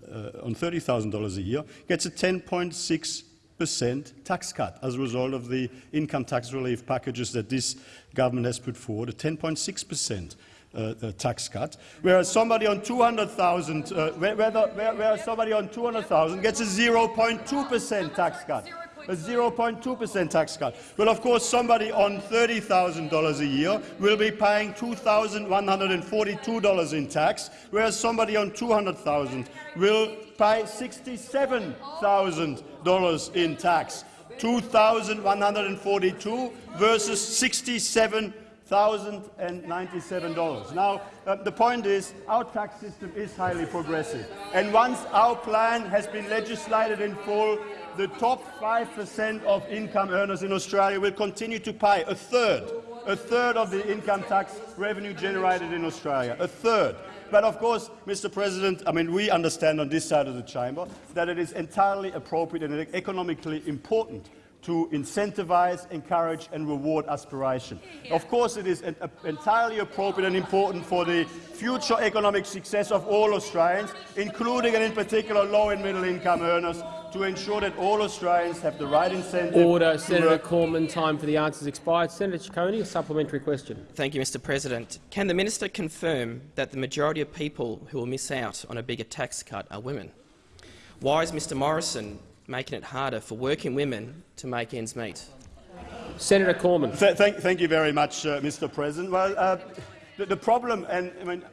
$30,000 a year gets a 10.6 percent tax cut as a result of the income tax relief packages that this government has put forward, a 10.6 percent uh, uh, tax cut, whereas somebody on 200,000, uh, whereas somebody on 200,000 gets a 0.2 percent tax cut. A 0.2 percent tax cut. Well, of course, somebody on $30,000 a year will be paying $2,142 in tax, whereas somebody on 200,000 will pay $67,000 in tax. 2,142 versus 67,097 dollars. Now, uh, the point is, our tax system is highly progressive, and once our plan has been legislated in full, the top 5% of income earners in Australia will continue to pay a third, a third of the income tax revenue generated in Australia, a third. But of course, Mr. President, I mean, we understand on this side of the chamber that it is entirely appropriate and economically important to incentivise, encourage and reward aspiration. Of course, it is uh, entirely appropriate and important for the future economic success of all Australians, including and in particular low and middle income earners, to ensure that all Australians have the right incentive. Order, Senator Cormann. Time for the answers expired. Senator Ciccone, a supplementary question. Thank you, Mr. President. Can the minister confirm that the majority of people who will miss out on a bigger tax cut are women? Why is Mr. Morrison making it harder for working women to make ends meet? Senator Cormann. Th thank, thank, you very much, uh, Mr. President. Well, uh, the, the, problem, and I mean,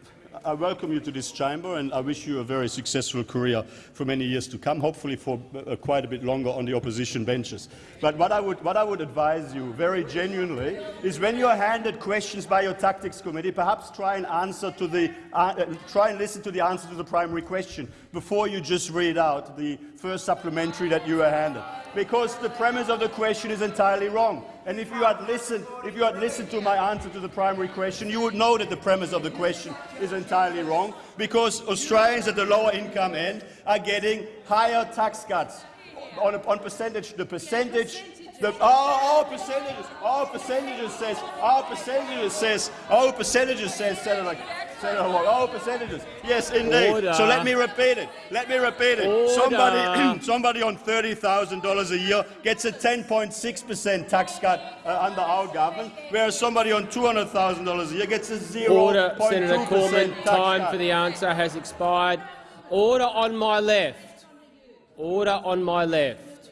I welcome you to this chamber and I wish you a very successful career for many years to come, hopefully for uh, quite a bit longer on the opposition benches. But what I, would, what I would advise you very genuinely is when you are handed questions by your tactics committee, perhaps try and answer to the, uh, try and listen to the answer to the primary question before you just read out the first supplementary that you were handed because the premise of the question is entirely wrong. And if you had listened, if you had listened to my answer to the primary question, you would know that the premise of the question is entirely wrong, because Australians at the lower income end are getting higher tax cuts on, a, on percentage. The percentage the, oh, our percentages, our percentages says, our percentages says, our percentages says, Senator, Senator oh, percentages. Yes, indeed. Order. So let me repeat it. Let me repeat it. Order. Somebody, somebody on $30,000 a year gets a 10.6 percent tax cut uh, under our government, whereas somebody on $200,000 a year gets a 0.2 Order, Senator Cormann. Time cut. for the answer has expired. Order on my left. Order on my left.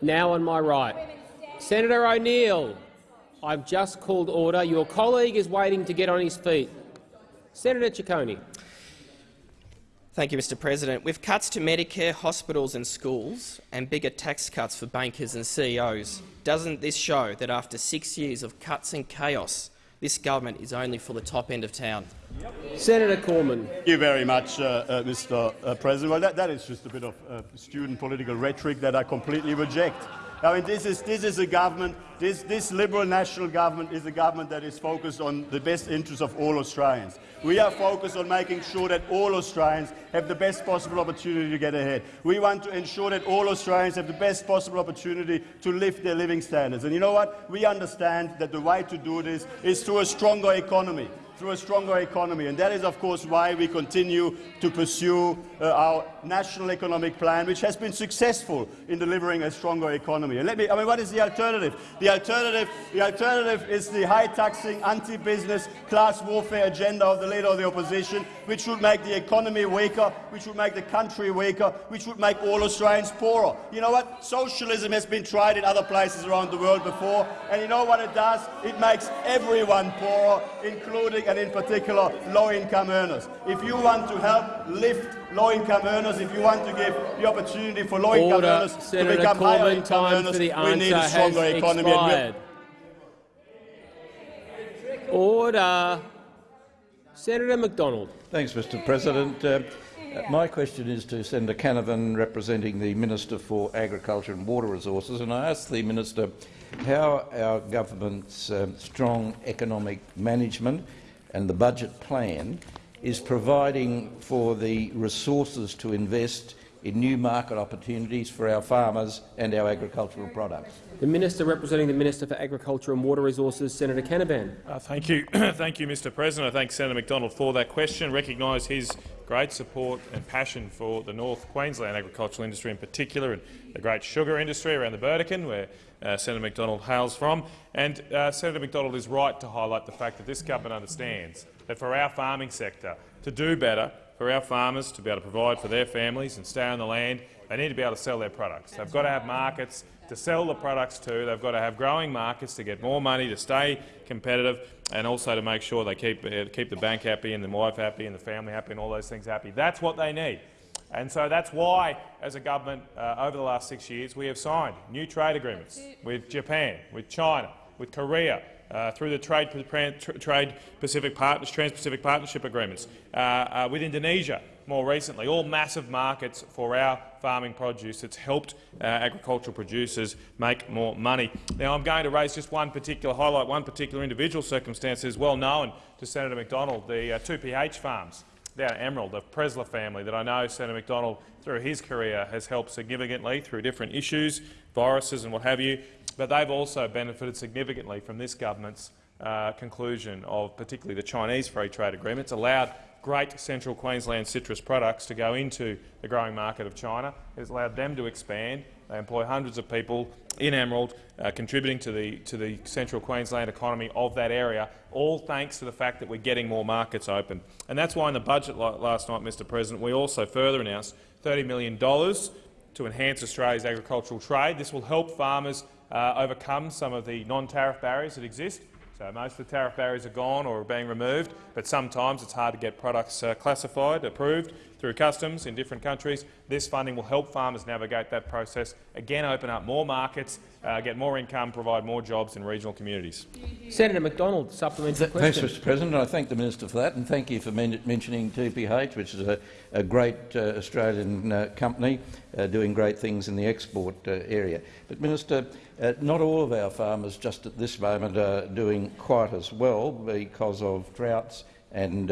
Now on my right. Senator O'Neill, I've just called order. Your colleague is waiting to get on his feet. Senator Ciccone. Thank you, Mr President. With cuts to Medicare, hospitals and schools and bigger tax cuts for bankers and CEOs, doesn't this show that after six years of cuts and chaos, this government is only for the top end of town? Yep. Senator Cormann. Thank you very much, uh, uh, Mr uh, President. Well, that, that is just a bit of uh, student political rhetoric that I completely reject. I mean, this is, this is a government, this, this Liberal National government is a government that is focused on the best interests of all Australians. We are focused on making sure that all Australians have the best possible opportunity to get ahead. We want to ensure that all Australians have the best possible opportunity to lift their living standards. And you know what? We understand that the way to do this is through a stronger economy through a stronger economy. And that is, of course, why we continue to pursue uh, our national economic plan, which has been successful in delivering a stronger economy. And let me, I mean, what is the alternative? The alternative, the alternative is the high-taxing, anti-business, class warfare agenda of the leader of the opposition, which would make the economy weaker, which would make the country weaker, which would make all Australians poorer. You know what? Socialism has been tried in other places around the world before, and you know what it does? It makes everyone poorer, including and in particular low-income earners. If you want to help lift low-income earners, if you want to give the opportunity for low-income earners Senator to become Cormann, higher-income earners, the we need a stronger economy. and we're- expired. Order. Senator McDonald. Thanks, Mr President. Uh, my question is to Senator Canavan, representing the Minister for Agriculture and Water Resources, and I ask the Minister how our government's um, strong economic management and the budget plan is providing for the resources to invest in new market opportunities for our farmers and our agricultural products. The Minister representing the Minister for Agriculture and Water Resources, Senator Canavan. Uh, thank you, thank you, Mr. President. I thank Senator McDonald for that question. Recognise his great support and passion for the North Queensland agricultural industry in particular, and the great sugar industry around the Burdekin, where uh, Senator McDonald hails from. And uh, Senator McDonald is right to highlight the fact that this government understands that for our farming sector to do better, for our farmers to be able to provide for their families and stay on the land, they need to be able to sell their products. They've got to have markets to sell the products to. They've got to have growing markets to get more money, to stay competitive, and also to make sure they keep, uh, keep the bank happy and the wife happy and the family happy and all those things happy. That's what they need. And so that's why, as a government, uh, over the last six years, we have signed new trade agreements with Japan, with China, with Korea, uh, through the Trade, Trade Pacific Partners, Trans-Pacific Partnership Agreements, uh, uh, with Indonesia more recently, all massive markets for our farming produce that's helped uh, agricultural producers make more money. Now, I'm going to raise just one particular highlight, one particular individual circumstance that is well known to Senator McDonald, the uh, 2PH farms down Emerald, the Pressler family that I know Senator McDonald, through his career, has helped significantly through different issues, viruses and what have you but they've also benefited significantly from this government's uh, conclusion of particularly the Chinese free trade agreement. It's allowed great central Queensland citrus products to go into the growing market of China. It's allowed them to expand. They employ hundreds of people in Emerald, uh, contributing to the, to the central Queensland economy of that area, all thanks to the fact that we're getting more markets open. And that's why in the budget last night, Mr President, we also further announced $30 million to enhance Australia's agricultural trade. This will help farmers uh, overcome some of the non-tariff barriers that exist. So most of the tariff barriers are gone or are being removed, but sometimes it's hard to get products uh, classified, approved through customs in different countries. This funding will help farmers navigate that process, again open up more markets, uh, get more income, provide more jobs in regional communities. Senator McDonald, supplementary question. Thanks, Mr President. I thank the Minister for that, and thank you for men mentioning 2PH, which is a, a great uh, Australian uh, company uh, doing great things in the export uh, area. But, Minister, uh, not all of our farmers just at this moment are doing quite as well because of droughts and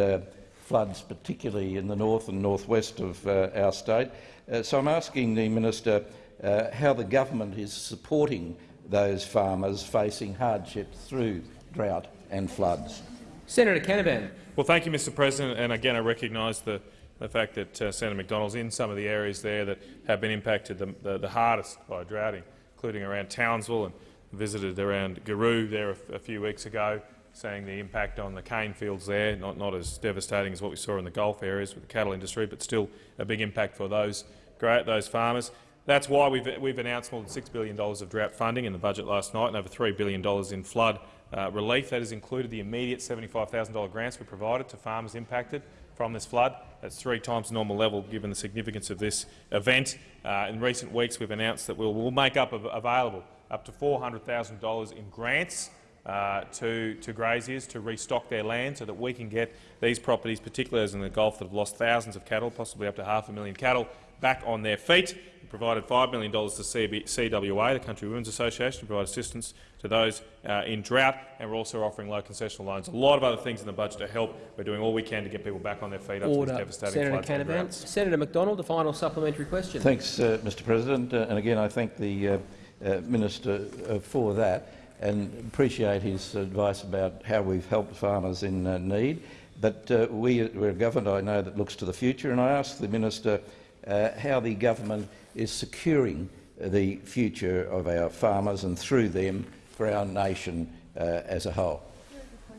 floods, particularly in the north and northwest of uh, our state. Uh, so I'm asking the minister uh, how the government is supporting those farmers facing hardship through drought and floods. Senator Canavan. Well, thank you, Mr President. And again, I recognise the, the fact that uh, Senator McDonald's in some of the areas there that have been impacted the, the, the hardest by droughting, including around Townsville and visited around Giru there a, a few weeks ago seeing the impact on the cane fields there, not, not as devastating as what we saw in the Gulf areas with the cattle industry, but still a big impact for those, those farmers. That's why we've, we've announced more than $6 billion of drought funding in the budget last night and over $3 billion in flood uh, relief. That has included the immediate $75,000 grants we provided to farmers impacted from this flood. That's three times normal level given the significance of this event. Uh, in recent weeks we've announced that we'll, we'll make up available up to $400,000 in grants uh, to, to graziers to restock their land so that we can get these properties, particularly those in the Gulf that have lost thousands of cattle, possibly up to half a million cattle, back on their feet. We provided $5 million to CB CWA, the Country Women's Association, to provide assistance to those uh, in drought, and we're also offering low concessional loans. A lot of other things in the budget to help. We're doing all we can to get people back on their feet after Order. these devastating Senator floods and Canavan. droughts. Senator McDonald, a final supplementary question. Thanks, uh, Mr President. Uh, and again, I thank the uh, uh, Minister uh, for that and appreciate his advice about how we've helped farmers in uh, need. But uh, we, we're a government, I know, that looks to the future, and I ask the Minister uh, how the government is securing the future of our farmers and, through them, for our nation uh, as a whole.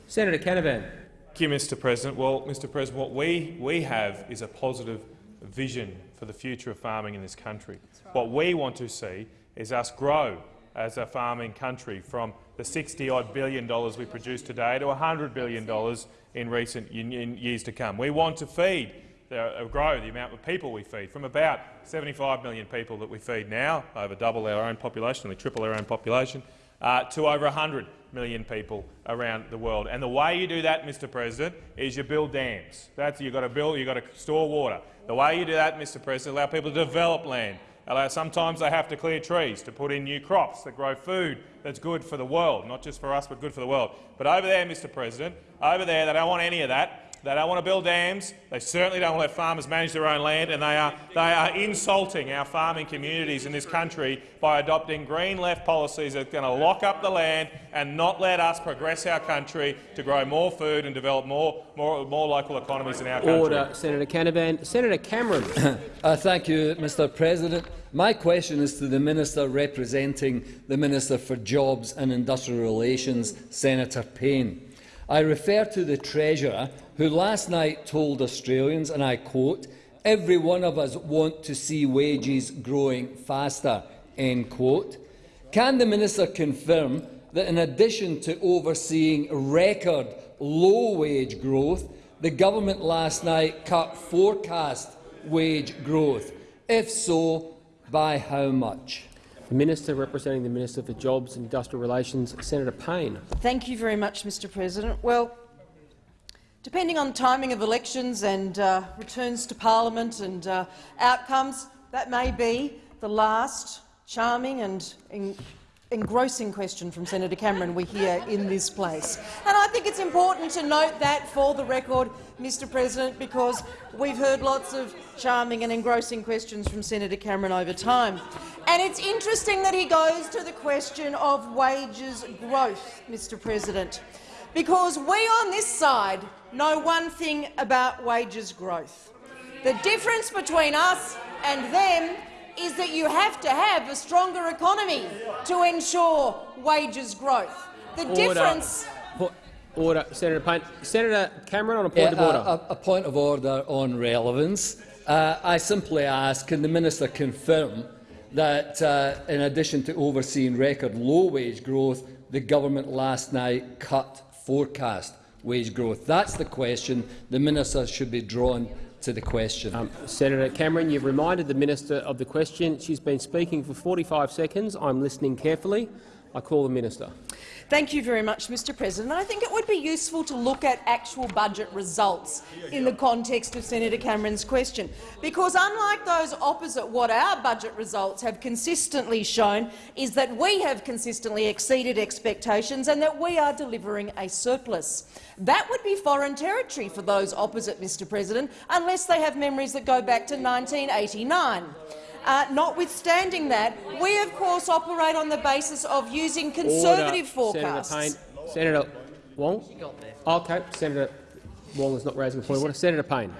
Senator Canavan. Thank you, Mr President. Well, Mr President, what we, we have is a positive vision for the future of farming in this country. What we want to see is us grow as a farming country from the 60-odd billion dollars we produce today to $100 billion in recent in, years to come. We want to feed, uh, grow the amount of people we feed from about 75 million people that we feed now, over double our own population, we triple our own population, uh, to over 100 million people around the world. And the way you do that, Mr President, is you build dams. That's you've got to build, you've got to store water. The way you do that, Mr President, allow people to develop land. Allow, sometimes they have to clear trees to put in new crops that grow food that's good for the world, not just for us, but good for the world. But over there, Mr President, over there, they don't want any of that. They don't want to build dams. They certainly don't want to let farmers manage their own land, and they are, they are insulting our farming communities in this country by adopting green left policies that are going to lock up the land and not let us progress our country to grow more food and develop more, more, more local economies in our country. Order. Senator Canavan. Senator Cameron. uh, thank you, Mr President. My question is to the Minister representing the Minister for Jobs and Industrial Relations, Senator Payne. I refer to the Treasurer, who last night told Australians, and I quote, every one of us want to see wages growing faster, end quote. Can the Minister confirm that in addition to overseeing record low wage growth, the government last night cut forecast wage growth? If so, by how much? The Minister representing the Minister for Jobs and Industrial Relations, Senator Payne. Thank you very much, Mr President. Well, depending on timing of elections and uh, returns to parliament and uh, outcomes, that may be the last charming and en engrossing question from Senator Cameron we hear in this place. And I think it's important to note that for the record, Mr President, because we've heard lots of charming and engrossing questions from Senator Cameron over time. And it's interesting that he goes to the question of wages growth, Mr President, because we on this side know one thing about wages growth. The difference between us and them is that you have to have a stronger economy to ensure wages growth. The Order. difference Order. Senator Payne. Senator Cameron on a point Yeah, of order. A, a- a point of order on relevance. Uh, I simply ask, can the minister confirm that, uh, in addition to overseeing record low wage growth, the government last night cut forecast wage growth? That's the question. The minister should be drawn to the question. Um, Senator Cameron, you've reminded the minister of the question. She's been speaking for 45 seconds. I'm listening carefully. I call the minister. Thank you very much, Mr President. I think it would be useful to look at actual budget results in the context of Senator Cameron's question, because unlike those opposite what our budget results have consistently shown is that we have consistently exceeded expectations and that we are delivering a surplus. That would be foreign territory for those opposite, Mr President, unless they have memories that go back to 1989. Uh, notwithstanding that, we of course operate on the basis of using conservative Order. forecasts. Senator Payne. Senator Wong. Okay. Senator Wong is not raising a point of order. Senator Payne.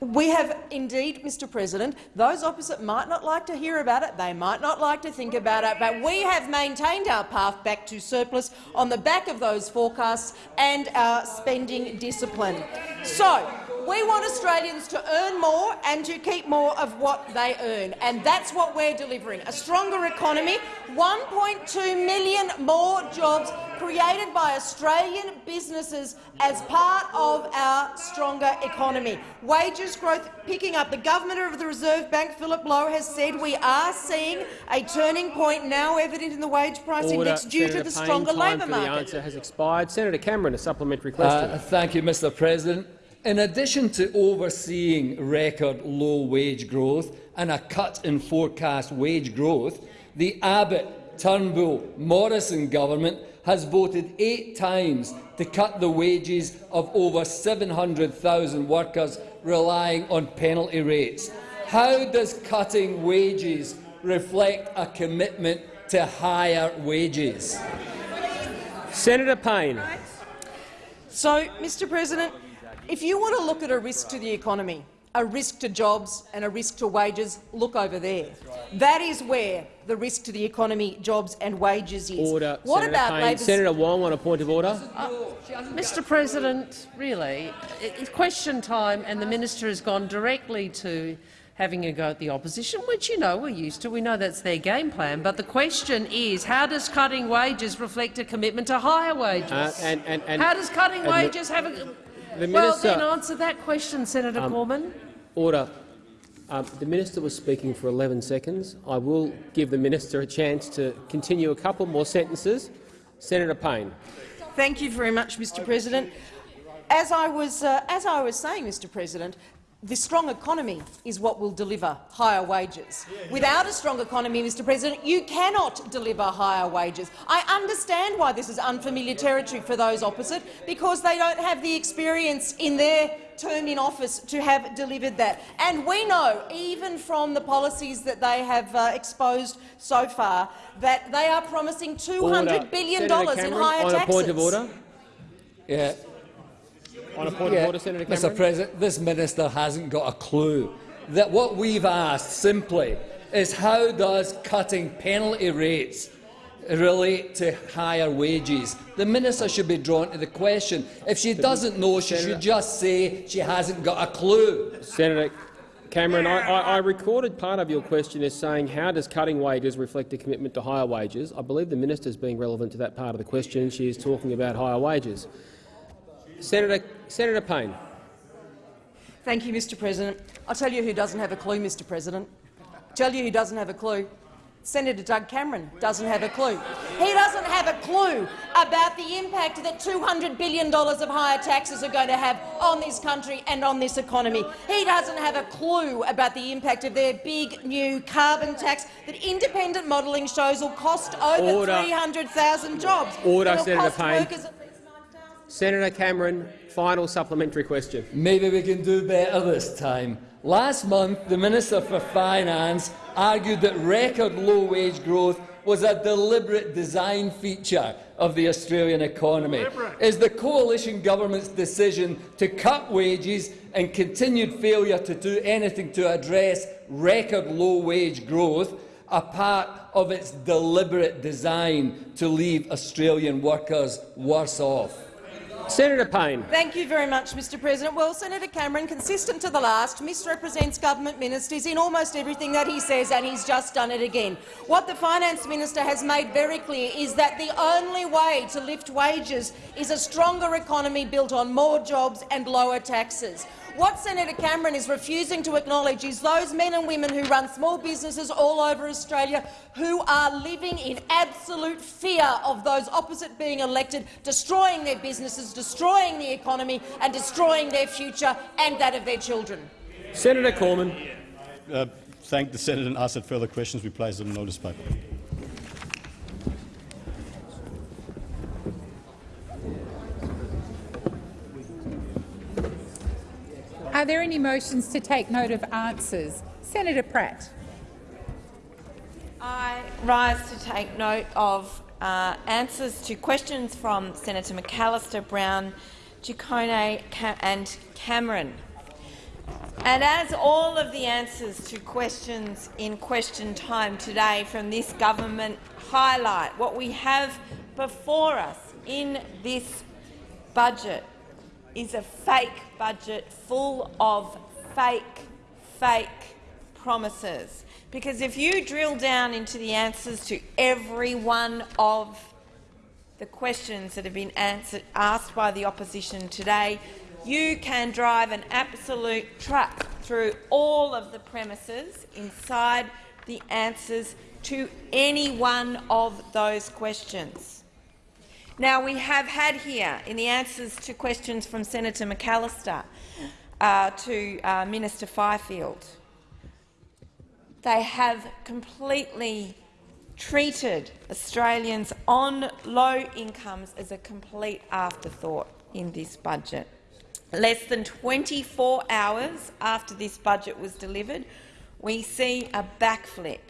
We have indeed, Mr President, those opposite might not like to hear about it, they might not like to think about it, but we have maintained our path back to surplus on the back of those forecasts and our spending discipline. So, We want Australians to earn more and to keep more of what they earn, and that's what we're delivering. A stronger economy, 1.2 million more jobs created by Australian businesses as part of our stronger economy. Wages growth picking up. The Governor of the Reserve Bank, Philip Lowe, has said we are seeing a turning point now evident in the wage price Order. index due Senator to the Payne, stronger time labour for market. The answer has expired. Senator Cameron, a supplementary question. Uh, thank you, Mr President. In addition to overseeing record low wage growth and a cut in forecast wage growth, the Abbott, Turnbull, Morrison government has voted eight times to cut the wages of over 700,000 workers relying on penalty rates. How does cutting wages reflect a commitment to higher wages? Senator Payne. So, Mr President, if you want to look at a risk to the economy, a risk to jobs and a risk to wages, look over there. That is where the risk to the economy, jobs and wages is. Order. What Senator about Payne. Senator Wong on a point of order. Mr President, really, it's question time and the minister has gone directly to having a go at the opposition, which you know we're used to. We know that's their game plan. But the question is, how does cutting wages reflect a commitment to higher wages? Uh, and, and, and, how does cutting and the- wages have a... the well, then answer that question, Senator Um, Cormann. Order. Um, the minister was speaking for 11 seconds. I will give the minister a chance to continue a couple more sentences. Senator Payne. Thank you very much, Mr President. As I was, uh, as I was saying, Mr President, the strong economy is what will deliver higher wages. Without a strong economy, Mr President, you cannot deliver higher wages. I understand why this is unfamiliar territory for those opposite, because they don't have the experience in their term in office to have delivered that. And we know, even from the policies that they have uh, exposed so far, that they are promising 200 Order. billion Senator dollars in Cameron, higher on taxes. a point of order. Yeah. On a point Yeah, of order, Senator Cameron. Mr President, this minister hasn't got a clue. That what we've asked simply is how does cutting penalty rates relate to higher wages? The minister should be drawn to the question. If she doesn't know, she should just say she hasn't got a clue. Senator Cameron, I, I, I recorded part of your question as saying how does cutting wages reflect a commitment to higher wages. I believe the minister is being relevant to that part of the question. She is talking about higher wages. Senator, Senator Payne. Thank you, Mr President. I'll tell you who doesn't have a clue, Mr President. I'll tell you who doesn't have a clue. Senator Doug Cameron doesn't have a clue. He doesn't have a clue about the impact that $200 billion of higher taxes are going to have on this country and on this economy. He doesn't have a clue about the impact of their big new carbon tax that independent modelling shows will cost over Order. 300,000 jobs. Order, Senator Payne. Workers- Senator Cameron, final supplementary question. Maybe we can do better this time. Last month, the Minister for Finance argued that record low wage growth was a deliberate design feature of the Australian economy. Is the coalition government's decision to cut wages and continued failure to do anything to address record low wage growth a part of its deliberate design to leave Australian workers worse off? Senator Payne. Thank you very much, Mr President. Well, Senator Cameron, consistent to the last, misrepresents government ministers in almost everything that he says, and he's just done it again. What the Finance Minister has made very clear is that the only way to lift wages is a stronger economy built on more jobs and lower taxes. What Senator Cameron is refusing to acknowledge is those men and women who run small businesses all over Australia who are living in absolute fear of those opposite being elected, destroying their businesses, destroying the economy and destroying their future and that of their children. Senator Cormann. Uh, thank the senator and ask that further questions be placed on the notice paper. Are there any motions to take note of answers? Senator Pratt. I rise to take note of uh, answers to questions from Senator McAllister, Brown, Ciccone Ca and Cameron. And as all of the answers to questions in question time today from this government highlight what we have before us in this budget is a fake budget full of fake, fake promises. Because if you drill down into the answers to every one of the questions that have been answered, asked by the opposition today, you can drive an absolute truck through all of the premises inside the answers to any one of those questions. Now, we have had here, in the answers to questions from Senator McAllister uh, to uh, Minister Fifield, they have completely treated Australians on low incomes as a complete afterthought in this budget. Less than 24 hours after this budget was delivered, we see a backflip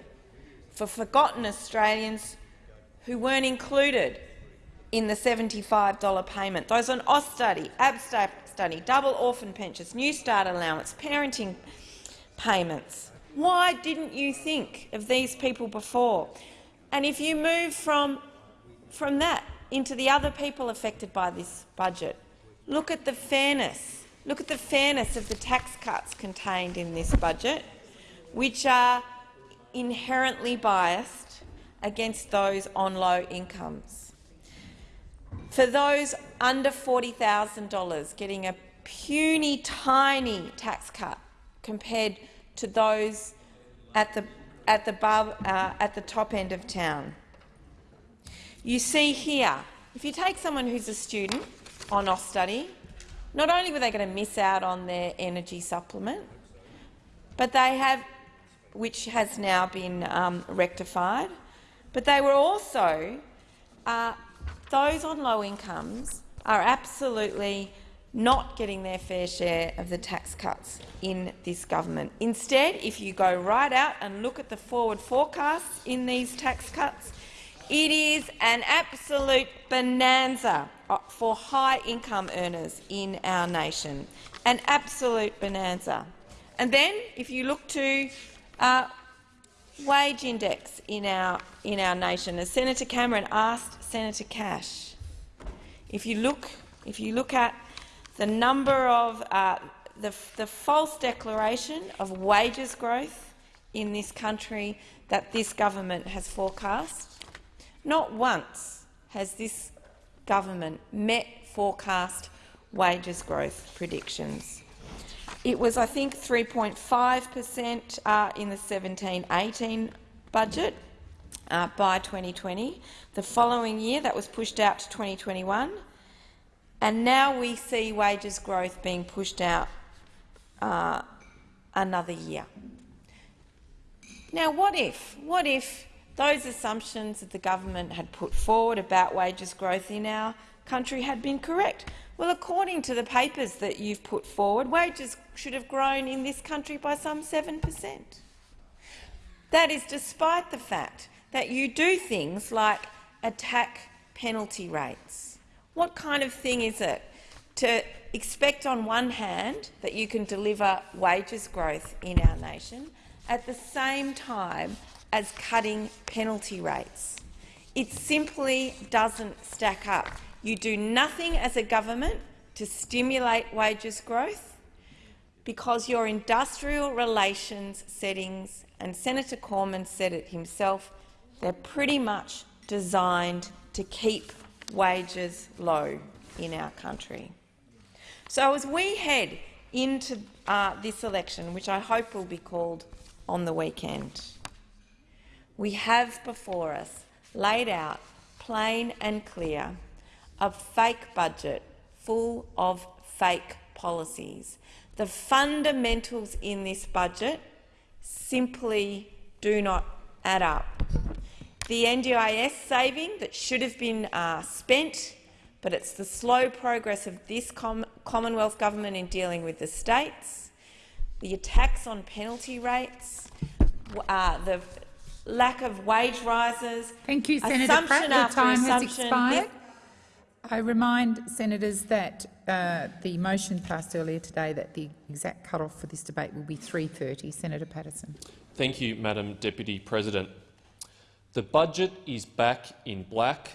for forgotten Australians who weren't included in the $75 payment. Those on Austudy, ABSTAP study, double orphan pensions, Newstart allowance, parenting payments. Why didn't you think of these people before? And if you move from, from that into the other people affected by this budget, look at the fairness. Look at the fairness of the tax cuts contained in this budget, which are inherently biased against those on low incomes. For those under $40,000 getting a puny, tiny tax cut compared to those at the at the, above, uh, at the top end of town. You see here, if you take someone who's a student on Austudy, not only were they going to miss out on their energy supplement, but they have, which has now been um, rectified, but they were also, uh, those on low incomes are absolutely not getting their fair share of the tax cuts in this government. Instead, if you go right out and look at the forward forecasts in these tax cuts, it is an absolute bonanza for high-income earners in our nation, an absolute bonanza. And then, if you look to uh, wage index in our, in our nation, as Senator Cameron asked Senator Cash, if you look, if you look at the number of uh, the, the false declaration of wages growth in this country that this government has forecast. Not once has this government met forecast wages growth predictions. It was, I think, 3.5 per cent uh, in the 17-18 budget uh, by 2020. The following year, that was pushed out to 2021 and now we see wages growth being pushed out uh, another year. Now, what if, what if those assumptions that the government had put forward about wages growth in our country had been correct? Well, according to the papers that you've put forward, wages should have grown in this country by some 7 per cent. That is despite the fact that you do things like attack penalty rates what kind of thing is it to expect on one hand that you can deliver wages growth in our nation at the same time as cutting penalty rates? It simply doesn't stack up. You do nothing as a government to stimulate wages growth because your industrial relations settings, and Senator Cormann said it himself, they're pretty much designed to keep wages low in our country. So as we head into uh, this election, which I hope will be called on the weekend, we have before us laid out plain and clear a fake budget full of fake policies. The fundamentals in this budget simply do not add up. The NDIS saving that should have been uh, spent, but it's the slow progress of this com Commonwealth government in dealing with the states, the attacks on penalty rates, uh, the lack of wage rises. Thank you, Senator Pratt. Your time has expired. I remind senators that uh, the motion passed earlier today that the exact cut-off for this debate will be 3.30. Senator Paterson. Thank you, Madam Deputy President. The budget is back in black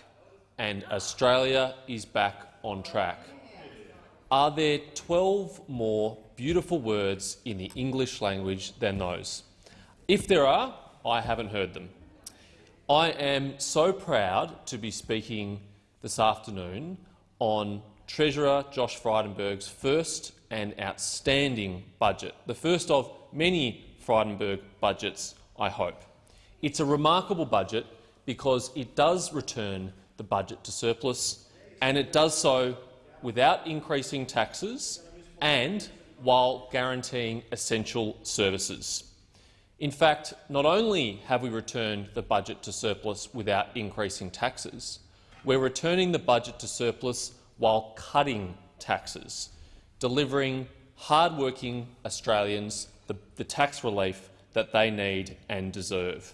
and Australia is back on track. Are there 12 more beautiful words in the English language than those? If there are, I haven't heard them. I am so proud to be speaking this afternoon on Treasurer Josh Frydenberg's first and outstanding budget, the first of many Frydenberg budgets, I hope. It's a remarkable budget because it does return the budget to surplus, and it does so without increasing taxes and while guaranteeing essential services. In fact, not only have we returned the budget to surplus without increasing taxes, we're returning the budget to surplus while cutting taxes, delivering hard-working Australians the, the tax relief that they need and deserve.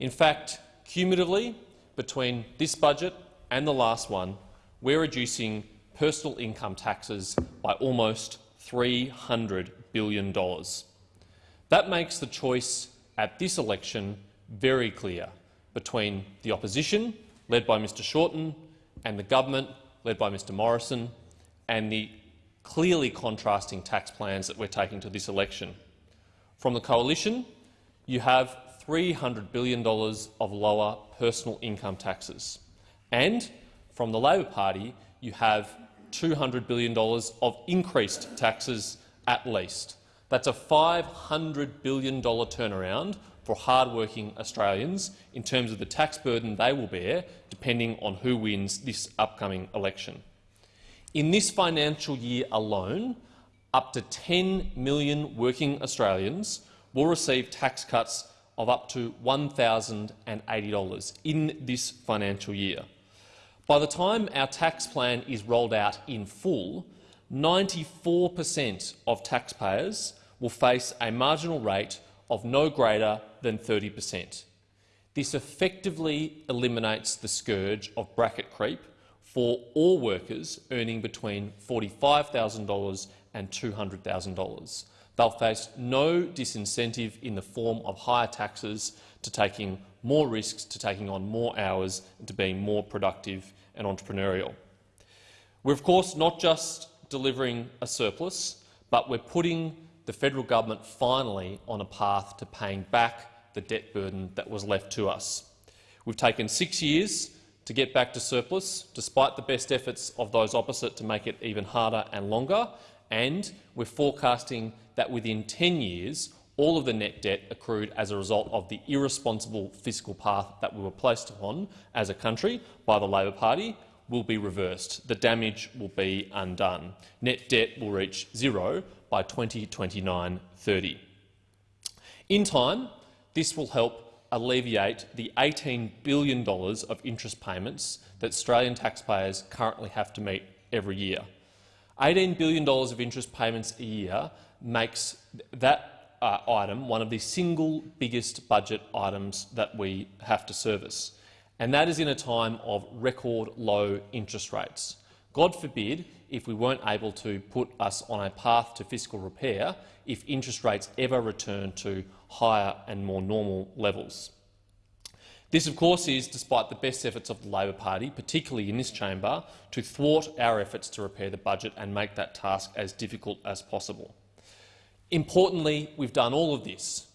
In fact, cumulatively, between this budget and the last one, we're reducing personal income taxes by almost $300 billion. That makes the choice at this election very clear between the opposition, led by Mr Shorten, and the government, led by Mr Morrison, and the clearly contrasting tax plans that we're taking to this election. From the coalition, you have $300 billion of lower personal income taxes. And from the Labor Party, you have $200 billion of increased taxes at least. That's a $500 billion turnaround for hard-working Australians in terms of the tax burden they will bear, depending on who wins this upcoming election. In this financial year alone, up to 10 million working Australians will receive tax cuts of up to $1,080 in this financial year. By the time our tax plan is rolled out in full, 94 per cent of taxpayers will face a marginal rate of no greater than 30 per cent. This effectively eliminates the scourge of bracket creep for all workers earning between $45,000 and $200,000. They'll face no disincentive in the form of higher taxes to taking more risks, to taking on more hours and to being more productive and entrepreneurial. We're of course not just delivering a surplus, but we're putting the federal government finally on a path to paying back the debt burden that was left to us. We've taken six years to get back to surplus, despite the best efforts of those opposite to make it even harder and longer, and we're forecasting that within 10 years all of the net debt accrued as a result of the irresponsible fiscal path that we were placed upon as a country by the Labor Party will be reversed. The damage will be undone. Net debt will reach zero by 2029-30. In time, this will help alleviate the $18 billion of interest payments that Australian taxpayers currently have to meet every year. $18 billion of interest payments a year makes that uh, item one of the single biggest budget items that we have to service, and that is in a time of record low interest rates. God forbid if we weren't able to put us on a path to fiscal repair if interest rates ever return to higher and more normal levels. This, of course, is despite the best efforts of the Labor Party, particularly in this chamber, to thwart our efforts to repair the budget and make that task as difficult as possible. Importantly, we've done all of this,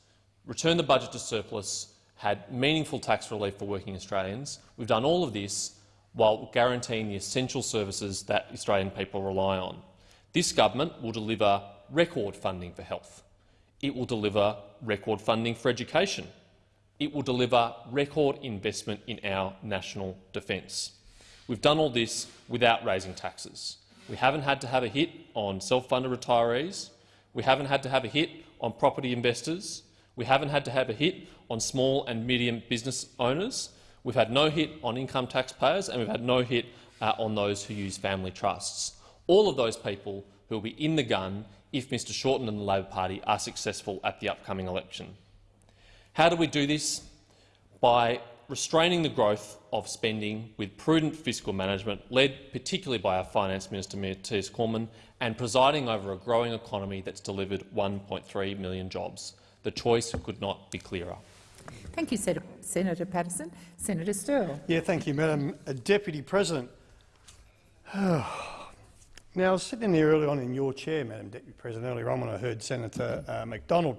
returned the budget to surplus, had meaningful tax relief for working Australians. We've done all of this while guaranteeing the essential services that Australian people rely on. This government will deliver record funding for health. It will deliver record funding for education. It will deliver record investment in our national defence. We've done all this without raising taxes. We haven't had to have a hit on self-funded retirees. We haven't had to have a hit on property investors. We haven't had to have a hit on small and medium business owners. We've had no hit on income taxpayers, and we've had no hit uh, on those who use family trusts. All of those people who will be in the gun if Mr Shorten and the Labor Party are successful at the upcoming election. How do we do this? By restraining the growth of spending with prudent fiscal management, led particularly by our Finance Minister, Matthias Cormann, and presiding over a growing economy that's delivered 1.3 million jobs. The choice could not be clearer. Thank you, Senator Paterson. Senator Sterle. Yeah, thank you, Madam Deputy President. Now, I was sitting there early on in your chair, Madam Deputy President, earlier on when I heard Senator uh, Macdonald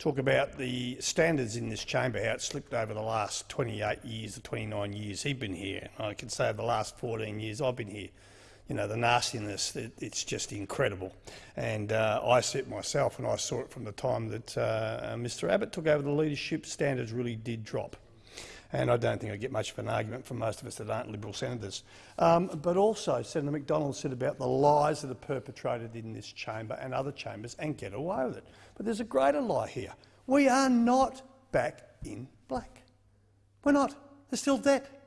talk about the standards in this chamber, how it slipped over the last 28 years, the 29 years he's been here. I can say over the last 14 years I've been here. You know, the nastiness, it, it's just incredible. And uh, I see it myself, and I saw it from the time that uh, Mr Abbott took over the leadership, standards really did drop and I don't think I get much of an argument from most of us that aren't Liberal senators. Um, but also, Senator Macdonald said about the lies that are perpetrated in this chamber and other chambers and get away with it. But there's a greater lie here. We are not back in black. We're not. There's still debt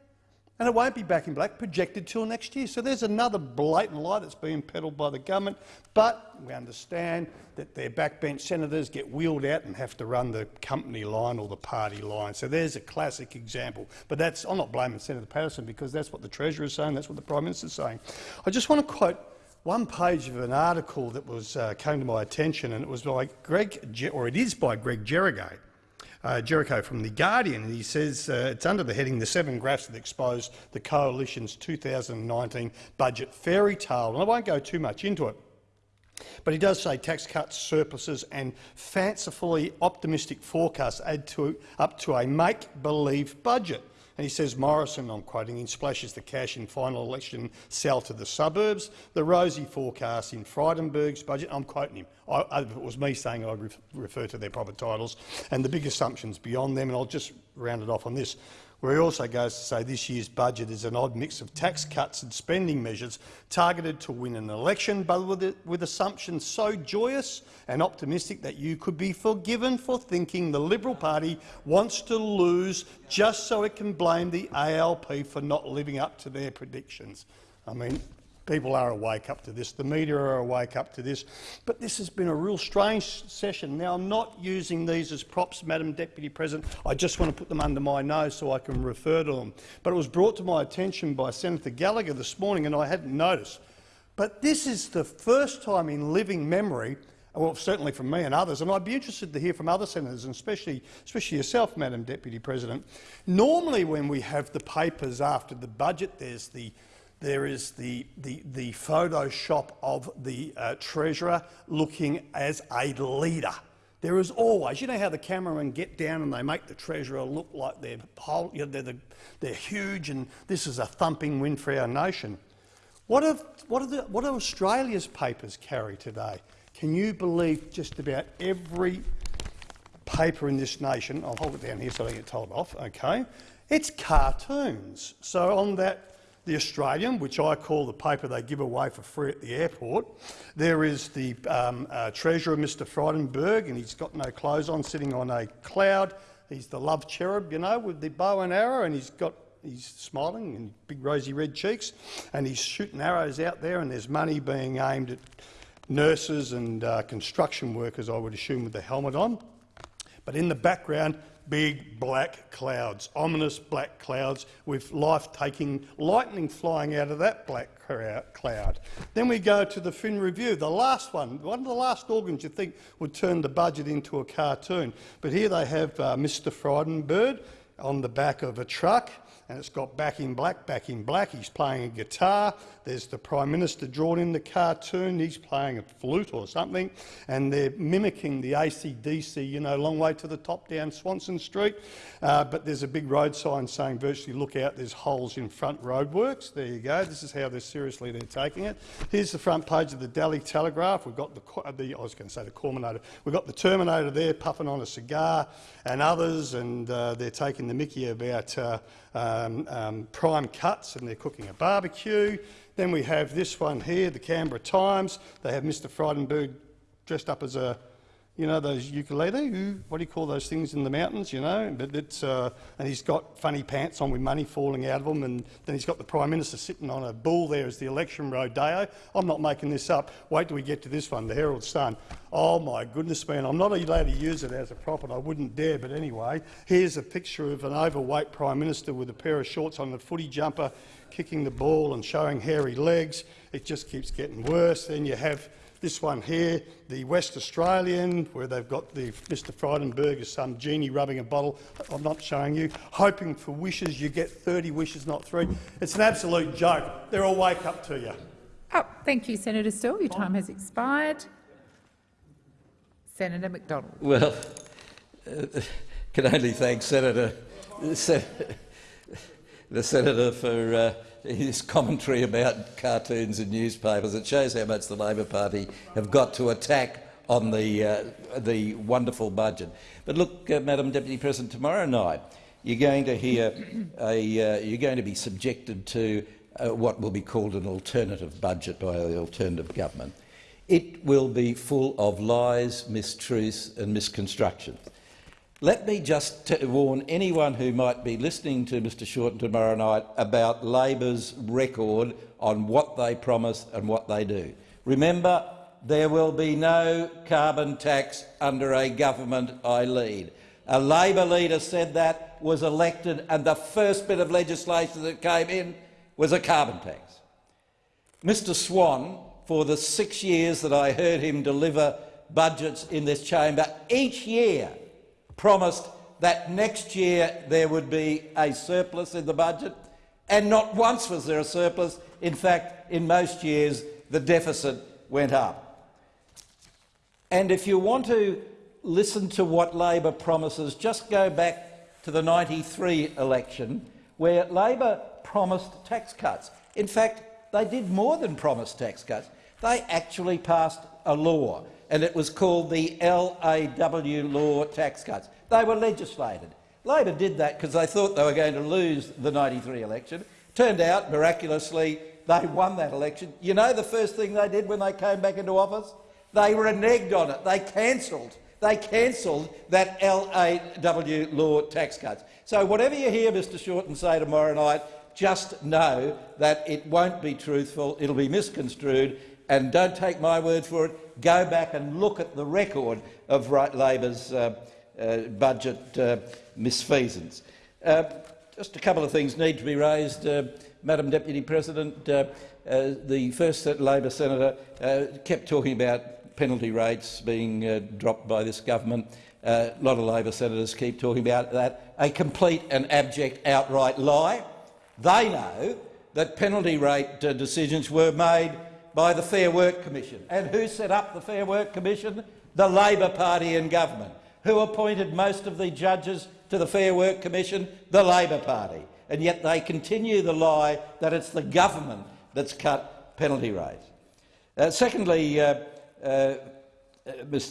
and it won't be back in black projected till next year. So there's another blatant lie that's being peddled by the government. But we understand that their backbench senators get wheeled out and have to run the company line or the party line. So there's a classic example. But that's, I'm not blaming Senator Paterson because that's what the Treasurer is saying, that's what the Prime Minister is saying. I just want to quote one page of an article that was uh, came to my attention, and it was by Greg, or it is by Greg Jericho uh, Jericho from The Guardian, he says uh, it's under the heading The Seven Graphs That Expose the Coalition's 2019 Budget Fairy Tale. And I won't go too much into it. But he does say tax cuts, surpluses and fancifully optimistic forecasts add to, up to a make-believe budget. And he says Morrison, I'm quoting, in splashes the cash in final election sell to the suburbs. The rosy forecast in Frydenberg's budget, I'm quoting him. I, it was me saying I would refer to their proper titles, and the big assumptions beyond them, and I'll just round it off on this where he also goes to say this year's budget is an odd mix of tax cuts and spending measures targeted to win an election, but with, with assumptions so joyous and optimistic that you could be forgiven for thinking the Liberal Party wants to lose just so it can blame the ALP for not living up to their predictions. I mean, People are awake up to this. The media are awake up to this. But this has been a real strange session. Now, I'm not using these as props, Madam Deputy President. I just want to put them under my nose so I can refer to them. But it was brought to my attention by Senator Gallagher this morning, and I hadn't noticed. But this is the first time in living memory well, certainly from me and others, and I'd be interested to hear from other senators, and especially, especially yourself, Madam Deputy President. Normally when we have the papers after the budget, there's the there is the, the, the Photoshop of the uh, Treasurer looking as a leader. There is always, you know how the cameramen get down and they make the Treasurer look like they're, whole, you know, they're, the, they're huge and this is a thumping win for our nation. What, have, what, are the, what do Australia's papers carry today? Can you believe just about every paper in this nation, I'll hold it down here so I don't get told off, okay, it's cartoons. So on that the Australian, which I call the paper they give away for free at the airport. There is the um, uh, Treasurer, Mr Frydenberg, and he's got no clothes on, sitting on a cloud. He's the love cherub, you know, with the bow and arrow, and he's got he's smiling and big rosy red cheeks, and he's shooting arrows out there, and there's money being aimed at nurses and uh, construction workers, I would assume, with the helmet on. But in the background, big black clouds, ominous black clouds with life-taking lightning flying out of that black cloud. Then we go to the Fin Review, the last one, one of the last organs you think would turn the budget into a cartoon. But here they have uh, Mr Frydenberg on the back of a truck and it's got back in black, back in black. He's playing a guitar. There's the Prime Minister drawn in the cartoon. He's playing a flute or something, and they're mimicking the ACDC, you know, long way to the top down Swanston Street. Uh, but there's a big road sign saying virtually look out, there's holes in front roadworks. There you go. This is how they're seriously they're taking it. Here's the front page of the Daily Telegraph. We've got the, the I was going to say the Corminator. We've got the Terminator there puffing on a cigar and others, and uh, they're taking the mickey about uh, um, um, prime cuts and they're cooking a barbecue. Then we have this one here, the Canberra Times. They have Mr Frydenberg dressed up as a you know, those ukulele, what do you call those things in the mountains, you know? But it's, uh, and he's got funny pants on with money falling out of them, and then he's got the Prime Minister sitting on a bull there as the election rodeo. I'm not making this up. Wait till we get to this one, the Herald Sun. Oh my goodness, man, I'm not allowed to use it as a prop, and I wouldn't dare, but anyway, here's a picture of an overweight Prime Minister with a pair of shorts on a footy jumper, kicking the ball and showing hairy legs. It just keeps getting worse. Then you have this one here, the West Australian, where they've got the Mr Frydenberg as some genie rubbing a bottle. I'm not showing you. Hoping for wishes, you get 30 wishes, not three. It's an absolute joke. They're all wake up to you. Oh, thank you, Senator Sterle. Your time has expired. Senator Macdonald. Well, uh, can only thank Senator, Sen the senator for uh, his commentary about cartoons in newspapers. It shows how much the Labor Party have got to attack on the uh, the wonderful budget. But look, uh, Madam Deputy President, tomorrow night you're going to hear a uh, you're going to be subjected to uh, what will be called an alternative budget by the alternative government. It will be full of lies, mistruths and misconstructions. Let me just warn anyone who might be listening to Mr Shorten tomorrow night about Labor's record on what they promise and what they do. Remember, there will be no carbon tax under a government I lead. A Labor leader said that, was elected, and the first bit of legislation that came in was a carbon tax. Mr Swan, for the six years that I heard him deliver budgets in this chamber, each year promised that next year there would be a surplus in the budget, and not once was there a surplus. In fact, in most years the deficit went up. And if you want to listen to what Labor promises, just go back to the 93 election where Labor promised tax cuts. In fact, they did more than promise tax cuts. They actually passed a law and it was called the LAW law tax cuts. They were legislated. Labor did that because they thought they were going to lose the 93 election. Turned out, miraculously, they won that election. You know the first thing they did when they came back into office? They reneged on it. They cancelled. They cancelled that LAW law tax cuts. So whatever you hear Mr Shorten say tomorrow night, just know that it won't be truthful, it'll be misconstrued, and don't take my word for it. Go back and look at the record of right Labor's uh, uh, budget uh, misfeasance. Uh, just a couple of things need to be raised, uh, Madam Deputy President. Uh, the first Labor senator kept talking about penalty rates being dropped by this government. a lot of Labor senators keep talking about that. A complete and abject outright lie. They know that penalty rate decisions were made by the Fair Work Commission. And who set up the Fair Work Commission? The Labor Party in government. Who appointed most of the judges to the Fair Work Commission? The Labor Party. And yet they continue the lie that it's the government that's cut penalty rates. Uh, secondly, uh, uh,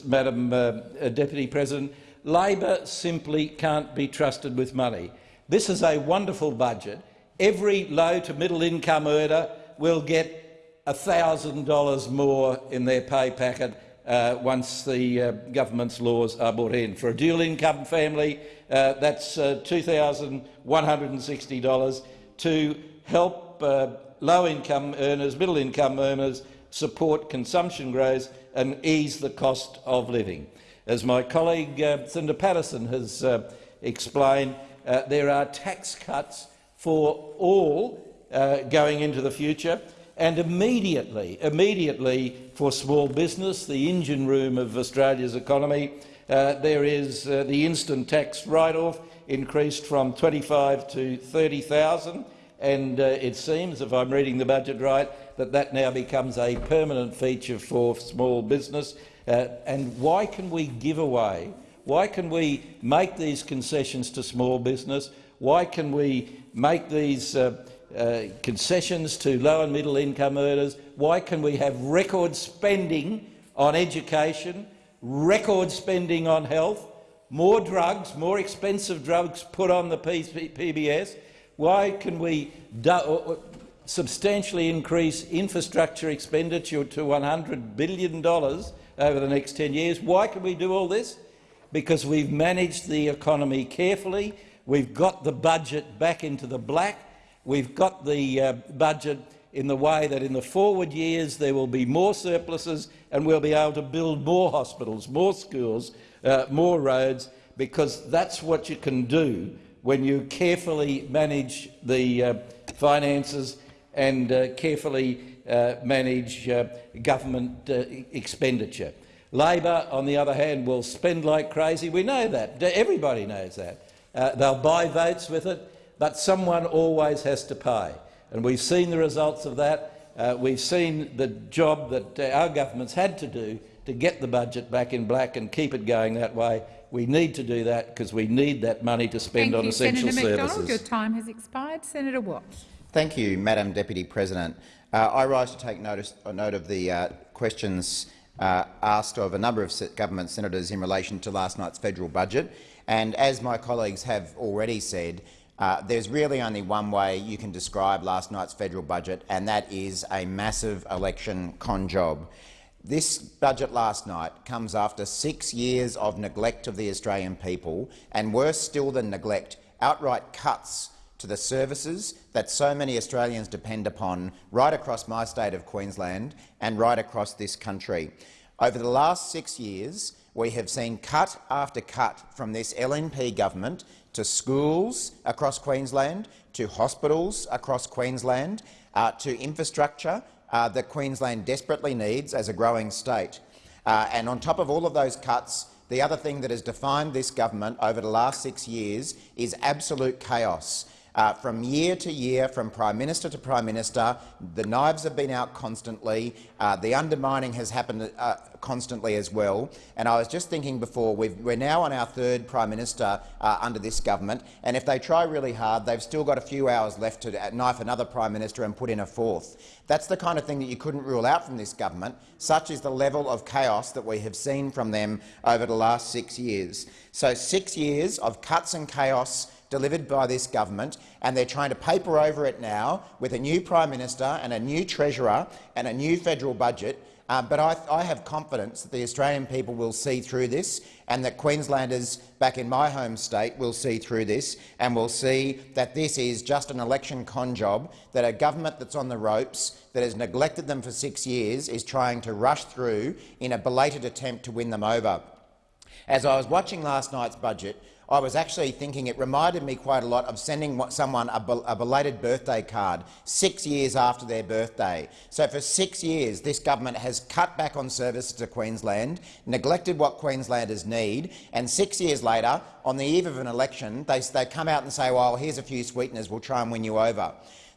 Madam uh, Deputy President, Labor simply can't be trusted with money. This is a wonderful budget. Every low to middle income earner will get $1,000 more in their pay packet uh, once the uh, government's laws are brought in. For a dual-income family, uh, that's uh, $2,160 to help uh, low-income earners, middle-income earners support consumption growth and ease the cost of living. As my colleague uh, Senator Paterson has explained, there are tax cuts for all going into the future, and immediately, immediately for small business, the engine room of Australia's economy, uh, there is uh, the instant tax write-off increased from 25 to 30,000, and uh, it seems, if I'm reading the budget right, that that now becomes a permanent feature for small business. Uh, and why can we give away? Why can we make these concessions to small business? Why can we make these uh, uh, concessions to low and middle income earners? Why can we have record spending on education, record spending on health, more drugs, more expensive drugs put on the PBS? Why can we substantially increase infrastructure expenditure to $100 billion over the next 10 years? Why can we do all this? Because we've managed the economy carefully, we've got the budget back into the black, We've got the uh, budget in the way that in the forward years there will be more surpluses and we'll be able to build more hospitals, more schools, uh, more roads, because that's what you can do when you carefully manage the uh, finances and uh, carefully uh, manage uh, government expenditure. Labor, on the other hand, will spend like crazy. We know that. Everybody knows that. they'll buy votes with it but someone always has to pay. And we've seen the results of that. Uh, we've seen the job that uh, our government's had to do to get the budget back in black and keep it going that way. We need to do that because we need that money to spend Thank on you, essential Senator services. Macdonald. Your time has expired. Senator Watt. Thank you, Madam Deputy President. Uh, I rise to take notice, uh, note of the uh, questions uh, asked of a number of government senators in relation to last night's federal budget. And as my colleagues have already said, uh, there's really only one way you can describe last night's federal budget, and that is a massive election con job. This budget last night comes after six years of neglect of the Australian people, and worse still than neglect, outright cuts to the services that so many Australians depend upon right across my state of Queensland and right across this country. Over the last six years, we have seen cut after cut from this LNP government to schools across Queensland, to hospitals across Queensland, uh, to infrastructure uh, that Queensland desperately needs as a growing state. Uh, and on top of all of those cuts, the other thing that has defined this government over the last six years is absolute chaos. Uh, from year to year, from Prime Minister to Prime Minister, the knives have been out constantly. Uh, the undermining has happened uh, constantly as well. And I was just thinking before, we are now on our third Prime Minister uh, under this government, and if they try really hard, they've still got a few hours left to knife another Prime Minister and put in a fourth. That's the kind of thing that you couldn't rule out from this government. Such is the level of chaos that we have seen from them over the last six years. So six years of cuts and chaos delivered by this government, and they're trying to paper over it now with a new Prime Minister and a new Treasurer and a new federal budget. Uh, but I, I have confidence that the Australian people will see through this and that Queenslanders back in my home state will see through this and will see that this is just an election con job, that a government that's on the ropes, that has neglected them for six years, is trying to rush through in a belated attempt to win them over. As I was watching last night's budget, I was actually thinking it reminded me quite a lot of sending someone a, bel a, belated birthday card six years after their birthday. So for six years, this government has cut back on services to Queensland, neglected what Queenslanders need, and six years later, on the eve of an election, they, they come out and say, well, here's a few sweeteners, we'll try and win you over.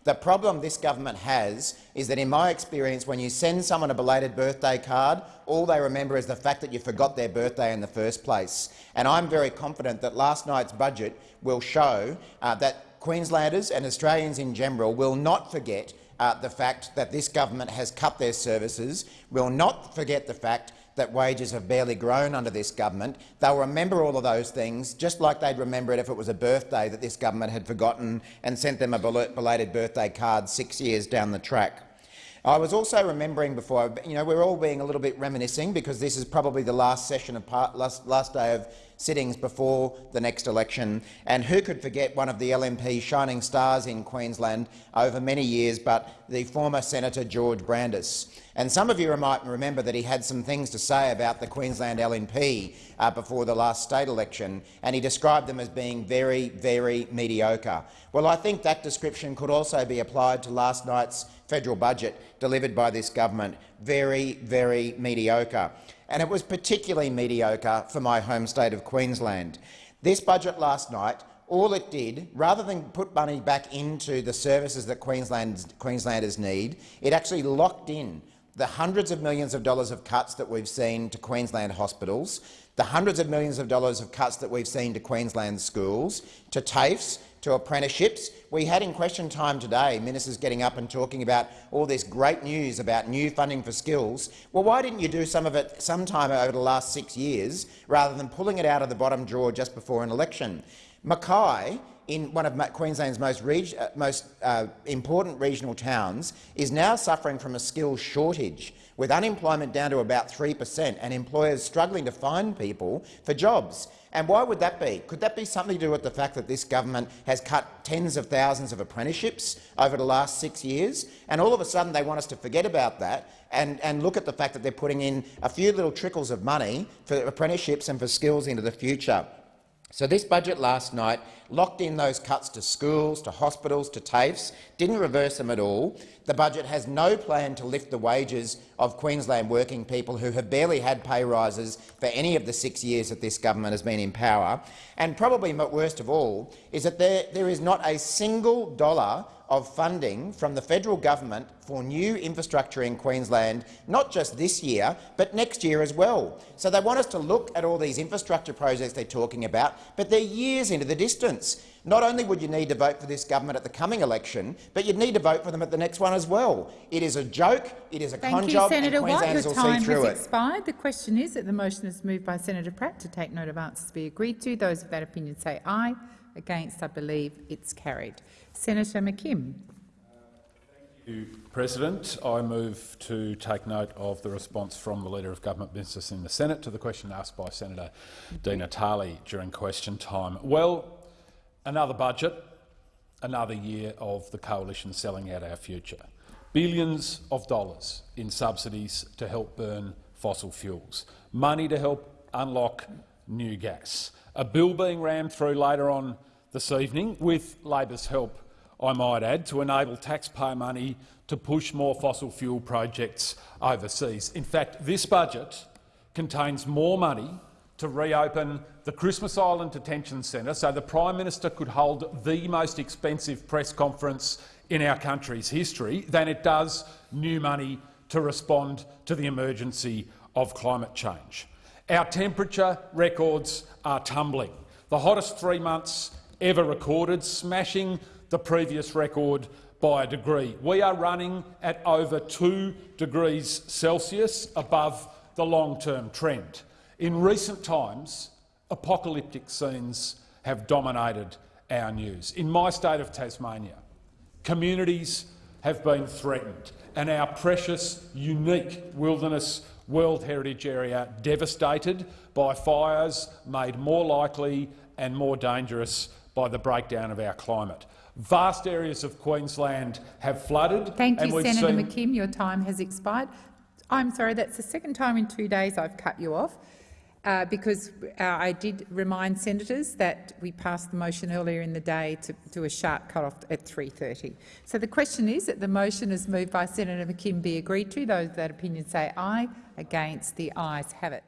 The problem this government has is that, in my experience, when you send someone a belated birthday card, all they remember is the fact that you forgot their birthday in the first place. And I'm very confident that last night's budget will show uh, that Queenslanders and Australians in general will not forget uh, the fact that this government has cut their services, will not forget the fact that wages have barely grown under this government. They'll remember all of those things, just like they'd remember it if it was a birthday that this government had forgotten and sent them a belated birthday card six years down the track. I was also remembering before, you know, we're all being a little bit reminiscing because this is probably the last session of part, last, last day of sittings before the next election. And who could forget one of the LNP shining stars in Queensland over many years, but the former Senator George Brandis. And some of you might remember that he had some things to say about the Queensland LNP uh, before the last state election, and he described them as being very, very mediocre. Well, I think that description could also be applied to last night's federal budget delivered by this government. Very, very mediocre and it was particularly mediocre for my home state of Queensland. This budget last night, all it did, rather than put money back into the services that Queenslanders need, it actually locked in the hundreds of millions of dollars of cuts that we've seen to Queensland hospitals, the hundreds of millions of dollars of cuts that we've seen to Queensland schools, to TAFEs, to apprenticeships. We had in question time today ministers getting up and talking about all this great news about new funding for skills. Well, why didn't you do some of it sometime over the last six years rather than pulling it out of the bottom drawer just before an election? Mackay, in one of Queensland's most, uh, most uh, important regional towns, is now suffering from a skills shortage, with unemployment down to about 3 per cent and employers struggling to find people for jobs. And why would that be? Could that be something to do with the fact that this government has cut tens of thousands of apprenticeships over the last six years, and all of a sudden they want us to forget about that and, and look at the fact that they're putting in a few little trickles of money for apprenticeships and for skills into the future? So this budget last night locked in those cuts to schools, to hospitals, to TAFEs, didn't reverse them at all. The budget has no plan to lift the wages of Queensland working people who have barely had pay rises for any of the six years that this government has been in power. And probably worst of all is that there, there is not a single dollar of funding from the federal government for new infrastructure in Queensland, not just this year, but next year as well. So they want us to look at all these infrastructure projects they're talking about, but they're years into the distance. Not only would you need to vote for this government at the coming election, but you'd need to vote for them at the next one as well. It is a joke, it is a Thank con you, job, Senator and. Queenslanders Your will time see through has it. expired. The question is that the motion is moved by Senator Pratt to take note of answers to be agreed to. Those of that opinion say aye. Against, I believe it's carried. Senator McKim. Thank you, President. I move to take note of the response from the Leader of Government Business in the Senate to the question asked by Senator Di Natale during question time. Well, another budget, another year of the coalition selling out our future. Billions of dollars in subsidies to help burn fossil fuels, money to help unlock new gas. A bill being rammed through later on this evening, with Labor's help, I might add, to enable taxpayer money to push more fossil fuel projects overseas. In fact, this budget contains more money to reopen the Christmas Island Detention Centre so the Prime Minister could hold the most expensive press conference in our country's history than it does new money to respond to the emergency of climate change. Our temperature records are tumbling. The hottest three months ever recorded, smashing the previous record by a degree. We are running at over 2 degrees Celsius above the long-term trend. In recent times, apocalyptic scenes have dominated our news. In my state of Tasmania, communities have been threatened and our precious, unique wilderness World Heritage Area devastated by fires made more likely and more dangerous by the breakdown of our climate. Vast areas of Queensland have flooded. Thank you, Senator McKim. Your time has expired. I'm sorry, that's the second time in two days I've cut you off. Uh, because uh, I did remind senators that we passed the motion earlier in the day to do a sharp cut-off at 3.30. So the question is that the motion is moved by Senator McKim be agreed to. Those that opinion say aye. Against, the ayes have it.